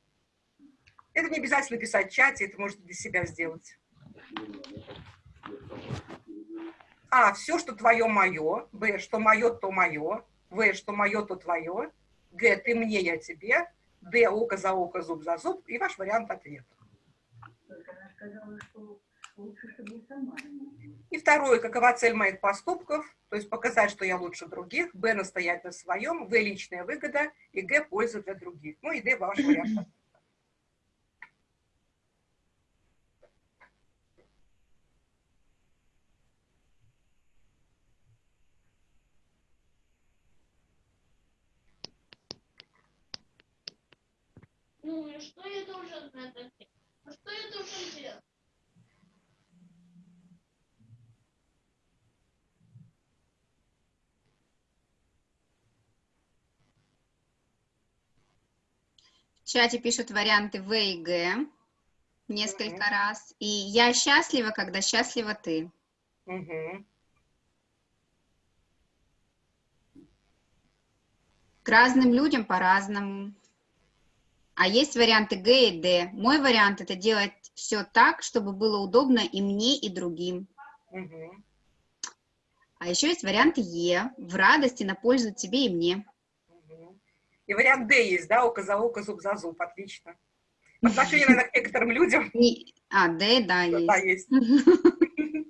Это не обязательно писать в чате, это можете для себя сделать. А, все, что твое, мое. Б, что мое, то мое. В, что мое, то твое. Г, ты мне, я тебе. Д, око за око, зуб за зуб. И ваш вариант ответа. И второе, какова цель моих поступков, то есть показать, что я лучше других, Б, настоять на своем, В, личная выгода, и Г, польза для других. Ну и Д, ваш вариант. Ну и что я должен это делать? А что я должен делать? В чате пишут варианты В и Г несколько угу. раз. И я счастлива, когда счастлива ты. Угу. К разным людям по-разному. А есть варианты Г и Д. Мой вариант это делать все так, чтобы было удобно и мне, и другим. А еще есть вариант Е. В радости на пользу тебе и мне. И вариант Д есть, да, око за око, зуб за зуб, отлично. По отношению, наверное, к некоторым людям. Не- А, Д, да, есть. Да, есть.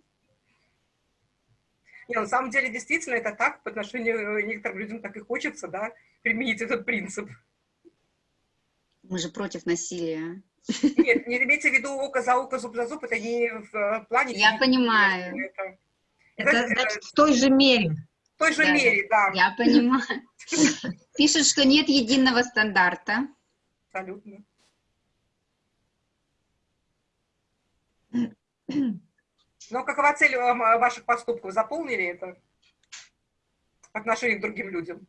Не, на самом деле, действительно, это так, по отношению к некоторым людям так и хочется, да, применить этот принцип. Мы же против насилия. Нет, не имейте в виду око за око, зуб за зуб, это не в э, плане... Я понимаю. Это, Это это, значит в той же мере. в той же Да, мере, да. Я понимаю. Пишет, что нет единого стандарта. Абсолютно. Но какова цель э, ваших поступков? Заполнили это? По отношению к другим людям?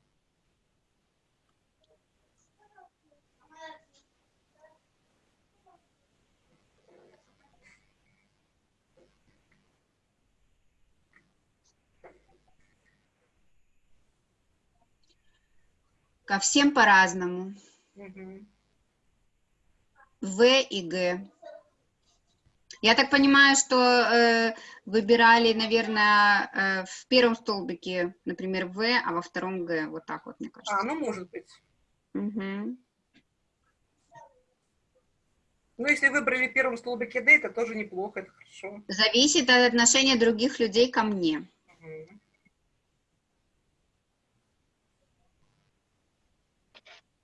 Ко всем по-разному. В и Г. Я так понимаю, что э, выбирали, наверное, э, в первом столбике, например, В, а во втором Г. Вот так вот, мне кажется. А, ну, может быть. Мгм. Ну, если выбрали в первом столбике D, это тоже неплохо, это хорошо. Зависит от отношения других людей ко мне.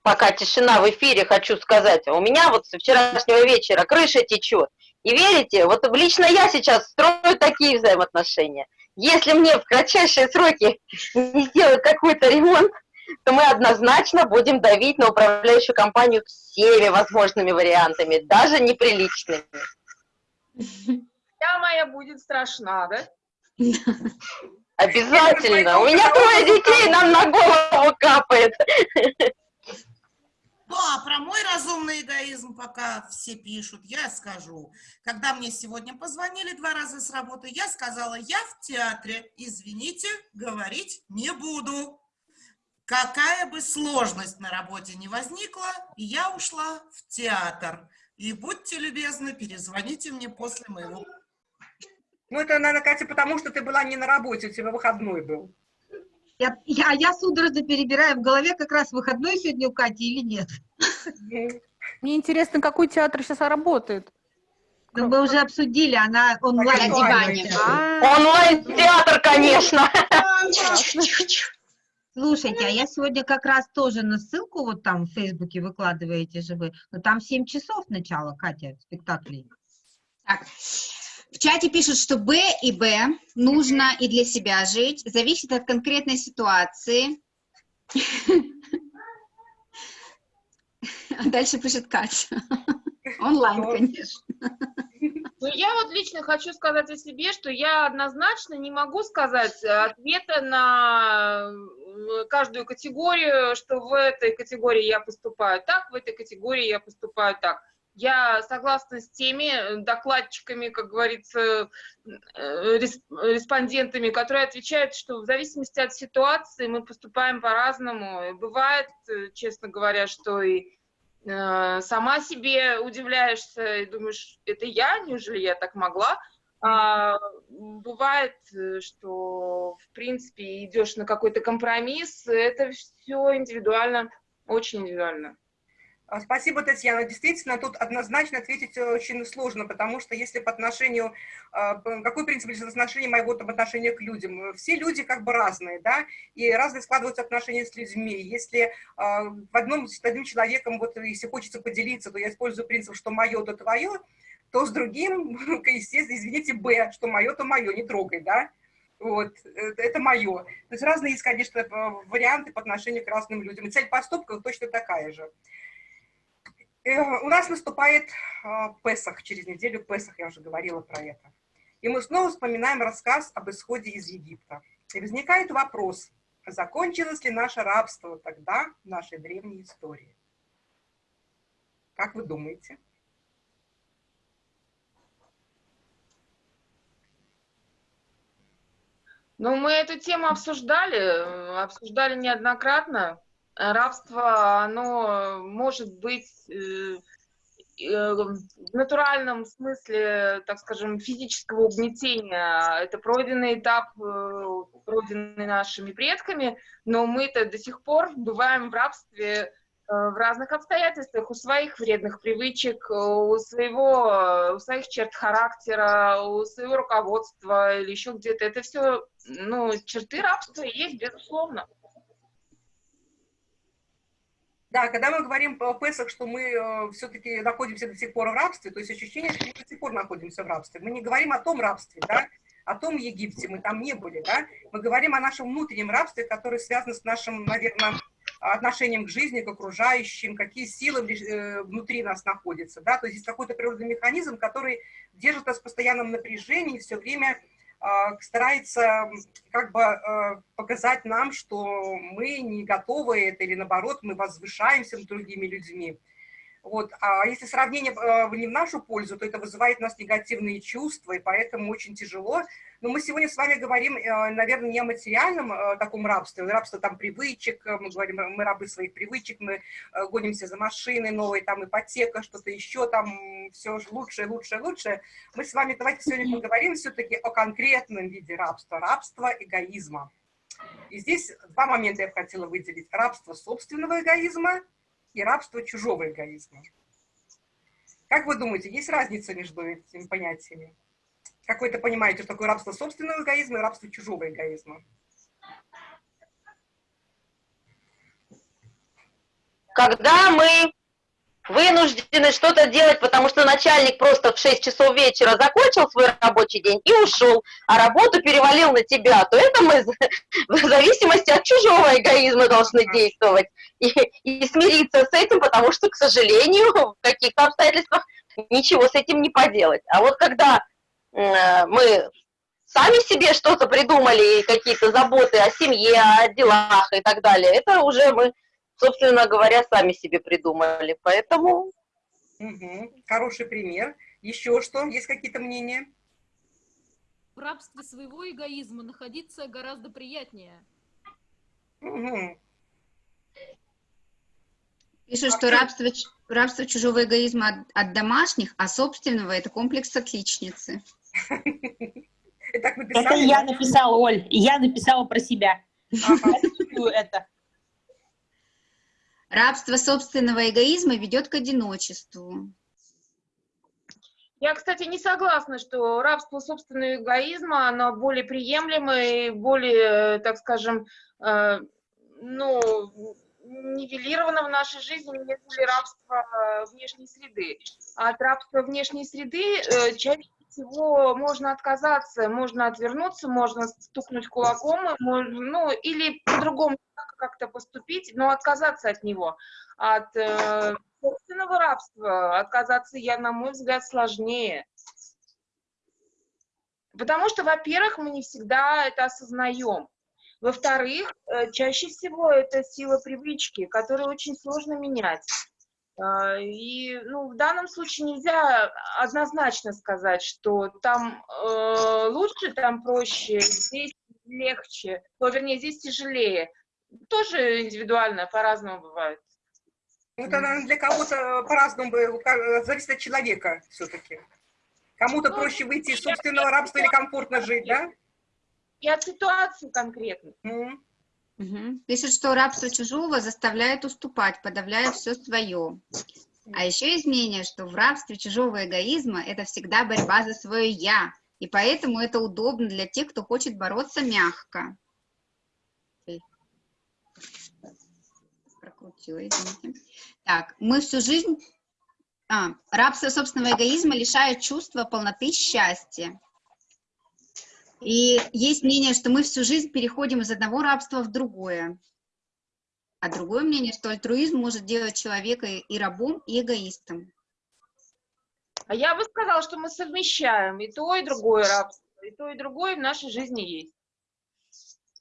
Пока тишина в эфире, хочу сказать. У меня вот со вчерашнего вечера крыша течет. И верите, вот лично я сейчас строю такие взаимоотношения. Если мне в кратчайшие сроки не сделают какой-то ремонт, то мы однозначно будем давить на управляющую компанию всеми возможными вариантами, даже неприличными. Я моя будет страшна, да? Обязательно. У меня трое детей, нам на голову капает. Ну, а про мой разумный эгоизм пока все пишут, я скажу. Когда мне сегодня позвонили два раза с работы, я сказала, я в театре, извините, говорить не буду. Какая бы сложность на работе не возникла, я ушла в театр. И будьте любезны, перезвоните мне после моего Ну, это, наверное, Катя, потому что ты была не на работе, у тебя выходной был. Я, я, я судорожно перебираю в голове, как раз выходной сегодня у Кати или нет. Мне интересно, какой театр сейчас работает? Ну, мы уже обсудили, она онлайн. На диване. Онлайн-театр, конечно. Слушайте, а я сегодня как раз тоже на ссылку вот там в Фейсбуке выкладываете же вы, но там 7 часов начала, Катя, спектаклей. Так. В чате пишут, что Б и Б нужно и для себя жить, зависит от конкретной ситуации. А дальше пишет Катя. Онлайн, конечно. Ну, я вот лично хочу сказать о себе, что я однозначно не могу сказать ответа на э, каждую категорию, что в этой категории я поступаю так, в этой категории я поступаю так. Я согласна с теми докладчиками, как говорится, э, рес- респондентами, которые отвечают, что в зависимости от ситуации мы поступаем по-разному. Бывает, э, честно говоря, что и э, сама себе удивляешься и думаешь, это я, неужели я так могла? А, бывает, э, что в принципе идешь на какой-то компромисс, это все индивидуально, очень индивидуально. А, Спасибо, Татьяна. Действительно, тут однозначно ответить э, очень сложно, потому что если по отношению, а, какой принцип отношении моего там, отношения к людям? Э, Все люди как бы разные, да, и разные складываются отношения с людьми. Если а, в одном с одним человеком, вот если хочется поделиться, то я использую принцип, что мое, то твое, то с другим, естественно, извините, Б, что мое, то мое, не трогай, да. Вот, это, это мое. То есть разные есть, конечно, э, варианты по отношению к разным людям. И цель поступка точно такая же. Э, У нас наступает а, Песах, через неделю Песах, я уже говорила про это. И мы снова вспоминаем рассказ об исходе из Египта. И возникает вопрос, закончилось ли наше рабство тогда в нашей древней истории? Как вы думаете? Ну, мы эту тему обсуждали, э, обсуждали неоднократно. Рабство, оно может быть э, э, в натуральном смысле, так скажем, физического угнетения. Это пройденный этап, э, пройденный нашими предками, но мы-то до сих пор бываем в рабстве в разных обстоятельствах, у своих вредных привычек, у своего, у своих черт характера, у своего руководства или еще где-то. Это все, ну, черты рабства есть, безусловно. Да, когда мы говорим о Песах, что мы э, все-таки находимся до сих пор в рабстве, то есть ощущение, что мы до сих пор находимся в рабстве. Мы не говорим о том рабстве, да, о том Египте, мы там не были, да, мы говорим о нашем внутреннем рабстве, которое связано с нашим, наверное, отношением к жизни, к окружающим, какие силы э, внутри нас находятся, да, то есть есть какой-то природный механизм, который держит нас в постоянном напряжении, все время старается как бы а, показать нам, что мы не готовы это, или наоборот, мы возвышаемся над другими людьми. Вот. А если сравнение а, не в нашу пользу, то это вызывает у нас негативные чувства, и поэтому очень тяжело но мы сегодня с вами говорим, э, наверное, не о материальном э, таком рабстве, рабство там привычек, э, мы говорим, мы рабы своих привычек, мы гонимся за машиной новой, там ипотека, что-то еще, там все лучше, лучше, лучше. Мы с вами давайте сегодня поговорим все-таки о конкретном виде рабства, рабства эгоизма. И здесь два момента я бы хотела выделить. Рабство собственного эгоизма и рабство чужого эгоизма. Как вы думаете, есть разница между этими понятиями? Как вы это понимаете, что такое рабство собственного эгоизма и рабство чужого эгоизма? Когда мы вынуждены что-то делать, потому что начальник просто в 6 часов вечера закончил свой рабочий день и ушел, а работу перевалил на тебя, то это мы в зависимости от чужого эгоизма должны действовать и, и смириться с этим, потому что, к сожалению, в каких-то обстоятельствах ничего с этим не поделать. А вот когда Э, мы сами себе что-то придумали, какие-то заботы о семье, о делах и так далее, это уже мы, собственно говоря, сами себе придумали. Поэтому... Угу. Хороший пример. Еще что? Есть какие-то мнения? В рабстве своего эгоизма находиться гораздо приятнее. Угу. Пишут, что рабство, рабство чужого эгоизма от, от домашних, а собственного – это комплекс отличницы. Это я написала, Оль, я написала про себя. это. Рабство собственного эгоизма ведет к одиночеству. Я, кстати, не согласна, что рабство собственного эгоизма, оно более приемлемое, более, так скажем, э, ну, нивелировано в нашей жизни, нежели рабство внешней среды. От рабства внешней среды э, чаще всего можно отказаться, можно отвернуться, можно стукнуть кулаком, можно, ну, или по-другому как-то поступить, но отказаться от него. От э, собственного рабства отказаться, я, на мой взгляд, сложнее. Потому что, во-первых, мы не всегда это осознаем. Во-вторых, э, чаще всего это сила привычки, которую очень сложно менять. А, и ну, в данном случае нельзя однозначно сказать, что там э, лучше, там проще, здесь легче, то, вернее, здесь тяжелее. Тоже индивидуально, по-разному бывает. Ну, это, наверное, для кого-то по-разному, зависит от человека все-таки. Кому-то ну, проще выйти из собственного рабства или комфортно жить, да? И от ситуации конкретно. Mm -hmm. Угу. Пишет, что рабство чужого заставляет уступать, подавляя все свое. А еще есть мнение, что в рабстве чужого эгоизма это всегда борьба за свое «я», и поэтому это удобно для тех, кто хочет бороться мягко. Прокрутила, извините. Так, мы всю жизнь... А, рабство собственного эгоизма лишает чувства полноты счастья. И есть мнение, что мы всю жизнь переходим из одного рабства в другое. А другое мнение, что альтруизм может делать человека и рабом, и эгоистом. А я бы сказала, что мы совмещаем и то, и другое рабство. И то, и другое в нашей жизни есть.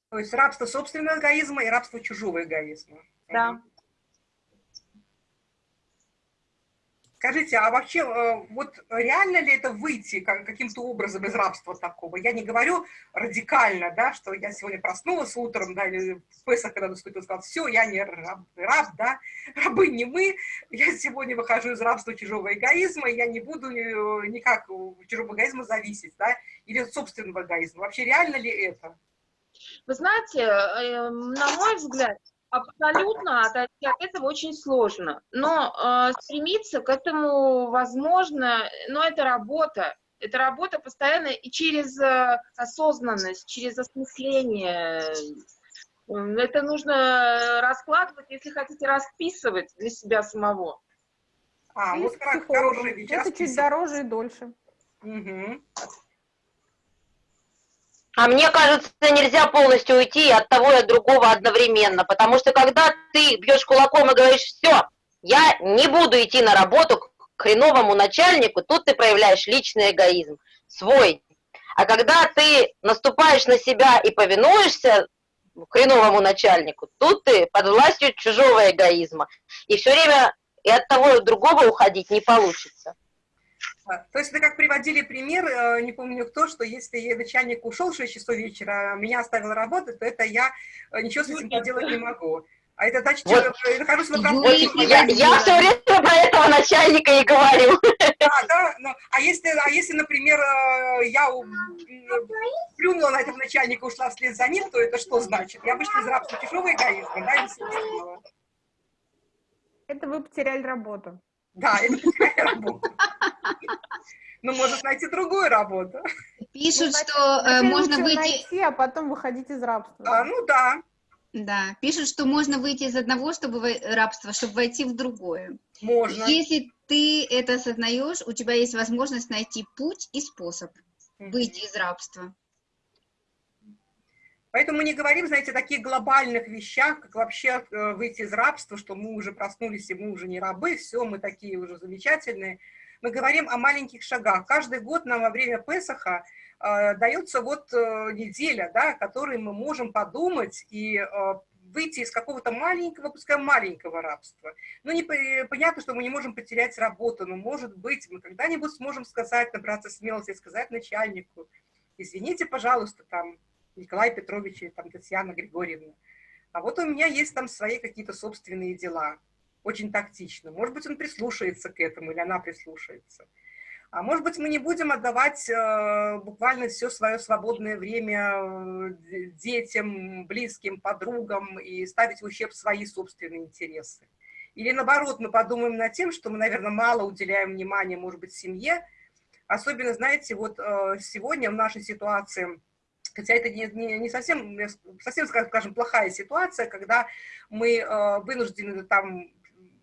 То есть рабство собственного эгоизма и рабство чужого эгоизма. Да. Скажите, а вообще, э, вот реально ли это выйти каким-то образом из рабства такого? Я не говорю радикально, да, что я сегодня проснулась утром, да, или в Песах, когда наступил, сказал, все, я не раб, раб, да, рабы не мы, я сегодня выхожу из рабства чужого эгоизма, я не буду э, никак чужого эгоизма зависеть, да, или от собственного эгоизма. Вообще реально ли это? Вы знаете, э, на мой взгляд, Абсолютно отойти от этого очень сложно. Но э, стремиться к этому возможно, но это работа. Это работа постоянно и через э, осознанность, через осмысление. Это нужно раскладывать, если хотите, расписывать для себя самого. А, вот как хороший Это чуть дороже и дольше. Угу. А мне кажется, нельзя полностью уйти от того и от другого одновременно, потому что когда ты бьешь кулаком и говоришь, все, я не буду идти на работу к хреновому начальнику, тут ты проявляешь личный эгоизм, свой. А когда ты наступаешь на себя и повинуешься хреновому начальнику, тут ты под властью чужого эгоизма. И все время и от того и от другого уходить не получится. То есть это как приводили пример, э, не помню кто, что если начальник ушел в 6 часов вечера, меня оставил работать, то это я э, ничего с этим поделать не могу. А это значит, вот. что я нахожусь в оправдании. Я, я все время про этого начальника и говорю. Да, да, но, а, если, а если, например, э, я плюнула на этого начальника, ушла вслед за ним, то это что значит? Я вышла из рабства чужого эгоизма, да, собственного? Это вы потеряли работу. Да, это потеряли работу. Ну, может найти другую работу. Пишут, ну, что э, можно выйти... найти, а потом выходить из рабства. А, ну да. Да, пишут, что можно выйти из одного чтобы рабства, чтобы войти в другое. Можно. Если ты это осознаешь, у тебя есть возможность найти путь и способ выйти из рабства. Поэтому мы не говорим, знаете, о таких глобальных вещах, как вообще э, выйти из рабства, что мы уже проснулись, и мы уже не рабы, все, мы такие уже замечательные мы говорим о маленьких шагах. Каждый год нам во время Песаха э, дается вот э, неделя, да, которой мы можем подумать и э, выйти из какого-то маленького, пускай маленького рабства. Ну, не, понятно, что мы не можем потерять работу, но, может быть, мы когда-нибудь сможем сказать, набраться смелости, сказать начальнику, извините, пожалуйста, там, Николай Петрович или там Татьяна Григорьевна, а вот у меня есть там свои какие-то собственные дела очень тактично. Может быть, он прислушается к этому, или она прислушается. А может быть, мы не будем отдавать э, буквально все свое свободное время э, детям, близким, подругам и ставить в ущерб свои собственные интересы. Или наоборот, мы подумаем над тем, что мы, наверное, мало уделяем внимания, может быть, семье. Особенно, знаете, вот э, сегодня в нашей ситуации, хотя это не, не, не совсем, совсем, скажем, плохая ситуация, когда мы э, вынуждены там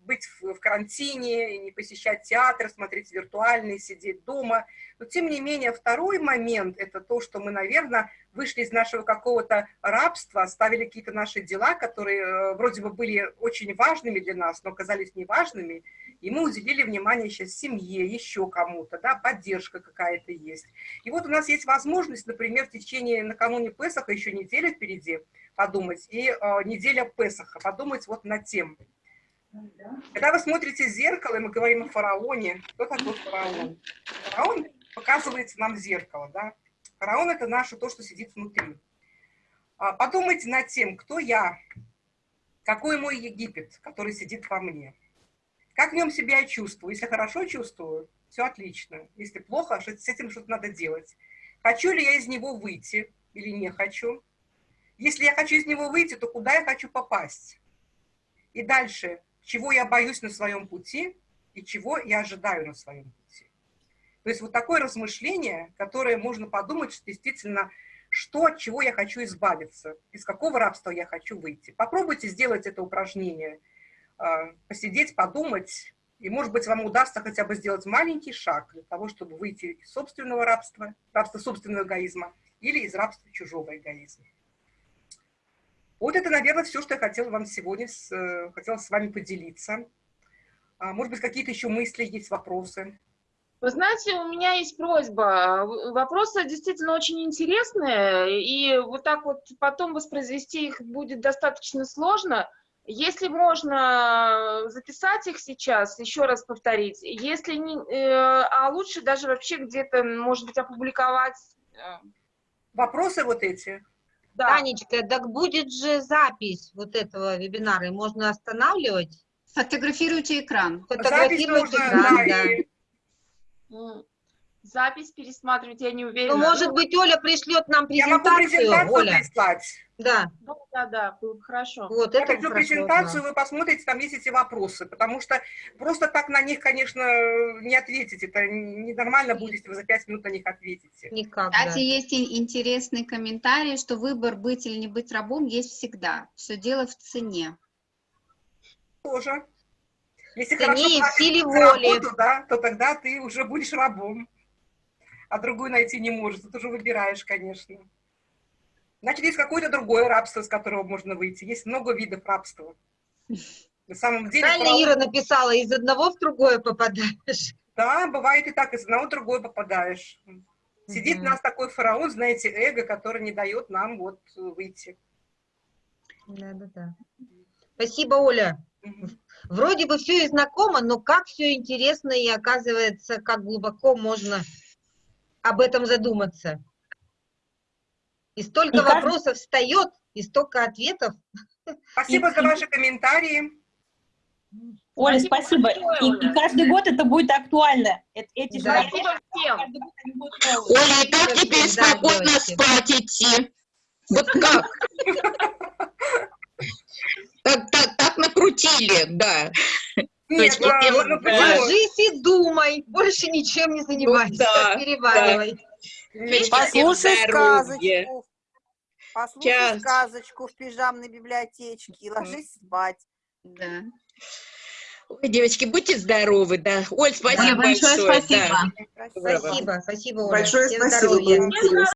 быть в, в карантине, не посещать театр, смотреть виртуальный, сидеть дома. Но, тем не менее, второй момент – это то, что мы, наверное, вышли из нашего какого-то рабства, оставили какие-то наши дела, которые э, вроде бы были очень важными для нас, но оказались неважными, и мы уделили внимание сейчас семье, еще кому-то, да, поддержка какая-то есть. И вот у нас есть возможность, например, в течение, накануне Песаха, еще неделя впереди, подумать, и э, неделя Песаха, подумать вот над тем, когда вы смотрите в зеркало, и мы говорим о фараоне, кто такой фараон? Фараон показывается нам в зеркало, да? Фараон – это наше то, что сидит внутри. А, подумайте над тем, кто я, какой мой Египет, который сидит во мне. Как в нем себя чувствую? Если хорошо чувствую, все отлично. Если плохо, с этим что-то надо делать. Хочу ли я из него выйти или не хочу? Если я хочу из него выйти, то куда я хочу попасть? И дальше, чего я боюсь на своем пути и чего я ожидаю на своем пути. То есть вот такое размышление, которое можно подумать, что действительно, что, от чего я хочу избавиться, из какого рабства я хочу выйти. Попробуйте сделать это упражнение, а, посидеть, подумать, и, может быть, вам удастся хотя бы сделать маленький шаг для того, чтобы выйти из собственного рабства, рабства собственного эгоизма или из рабства чужого эгоизма. Вот это, наверное, все, что я хотела вам сегодня, с, э, хотела с вами поделиться. А, может быть, какие-то еще мысли, есть вопросы? Вы знаете, у меня есть просьба. Вопросы действительно очень интересные, и вот так вот потом воспроизвести их будет достаточно сложно. Если можно записать их сейчас, еще раз повторить, если не, э, а лучше даже вообще где-то, может быть, опубликовать. э, Вопросы вот эти? Да. Танечка, так будет же запись вот этого вебинара, и можно останавливать? Фотографируйте экран. Фотографировать можно, экран, да, да. и- Запись пересматривать я не уверена. Ну, может быть, Оля пришлет нам Я могу презентацию, презентацию Оля. прислать. Да, Да, да, да, было бы хорошо. вот Я это пришлю хорошо, презентацию, да. вы посмотрите, там есть эти вопросы, потому что просто так на них, конечно, не ответите. Это ненормально будет, если вы за пять минут на них ответите. Никак, да. Кстати, есть и- интересный комментарий, что выбор быть или не быть рабом есть всегда. Все дело в цене. Тоже. Если цене хорошо и в силе воли. работу, да, то тогда ты уже будешь рабом. А другую найти не можешь. Тут уже выбираешь, конечно. Значит, есть какое-то другое рабство, с которого можно выйти. Есть много видов рабства. На самом деле... Правильно фараон- Ира написала, из одного в другое попадаешь. Да, бывает и так, из одного в другое попадаешь. Сидит Мгм. у нас такой фараон, знаете, эго, который не дает нам вот выйти. Да, да, да. Спасибо, Оля. Вроде бы все и знакомо, но как все интересно и оказывается, как глубоко можно об этом задуматься. И столько И каждый- вопросов встает, и столько ответов. Спасибо за ваши комментарии. Оля, Спасибо спасибо. И, и каждый год это будет актуально. Эт- Эти Да. Спасибо всем. Оля, и как теперь спокойно спать идти? Вот как? Так, так, так накрутили, да. Нет, ну, ну, ну, да. почему? Ложись и думай, больше ничем не занимайся, да, переваривай. Послушай здоровье. сказочку. Послушай Сейчас. сказочку в пижамной библиотечке и ложись спать. Да. Ой, девочки, будьте здоровы, да. Оль, спасибо большое большое. спасибо. да. Спасибо, спасибо, Оля. Большое Всем спасибо, здоровья.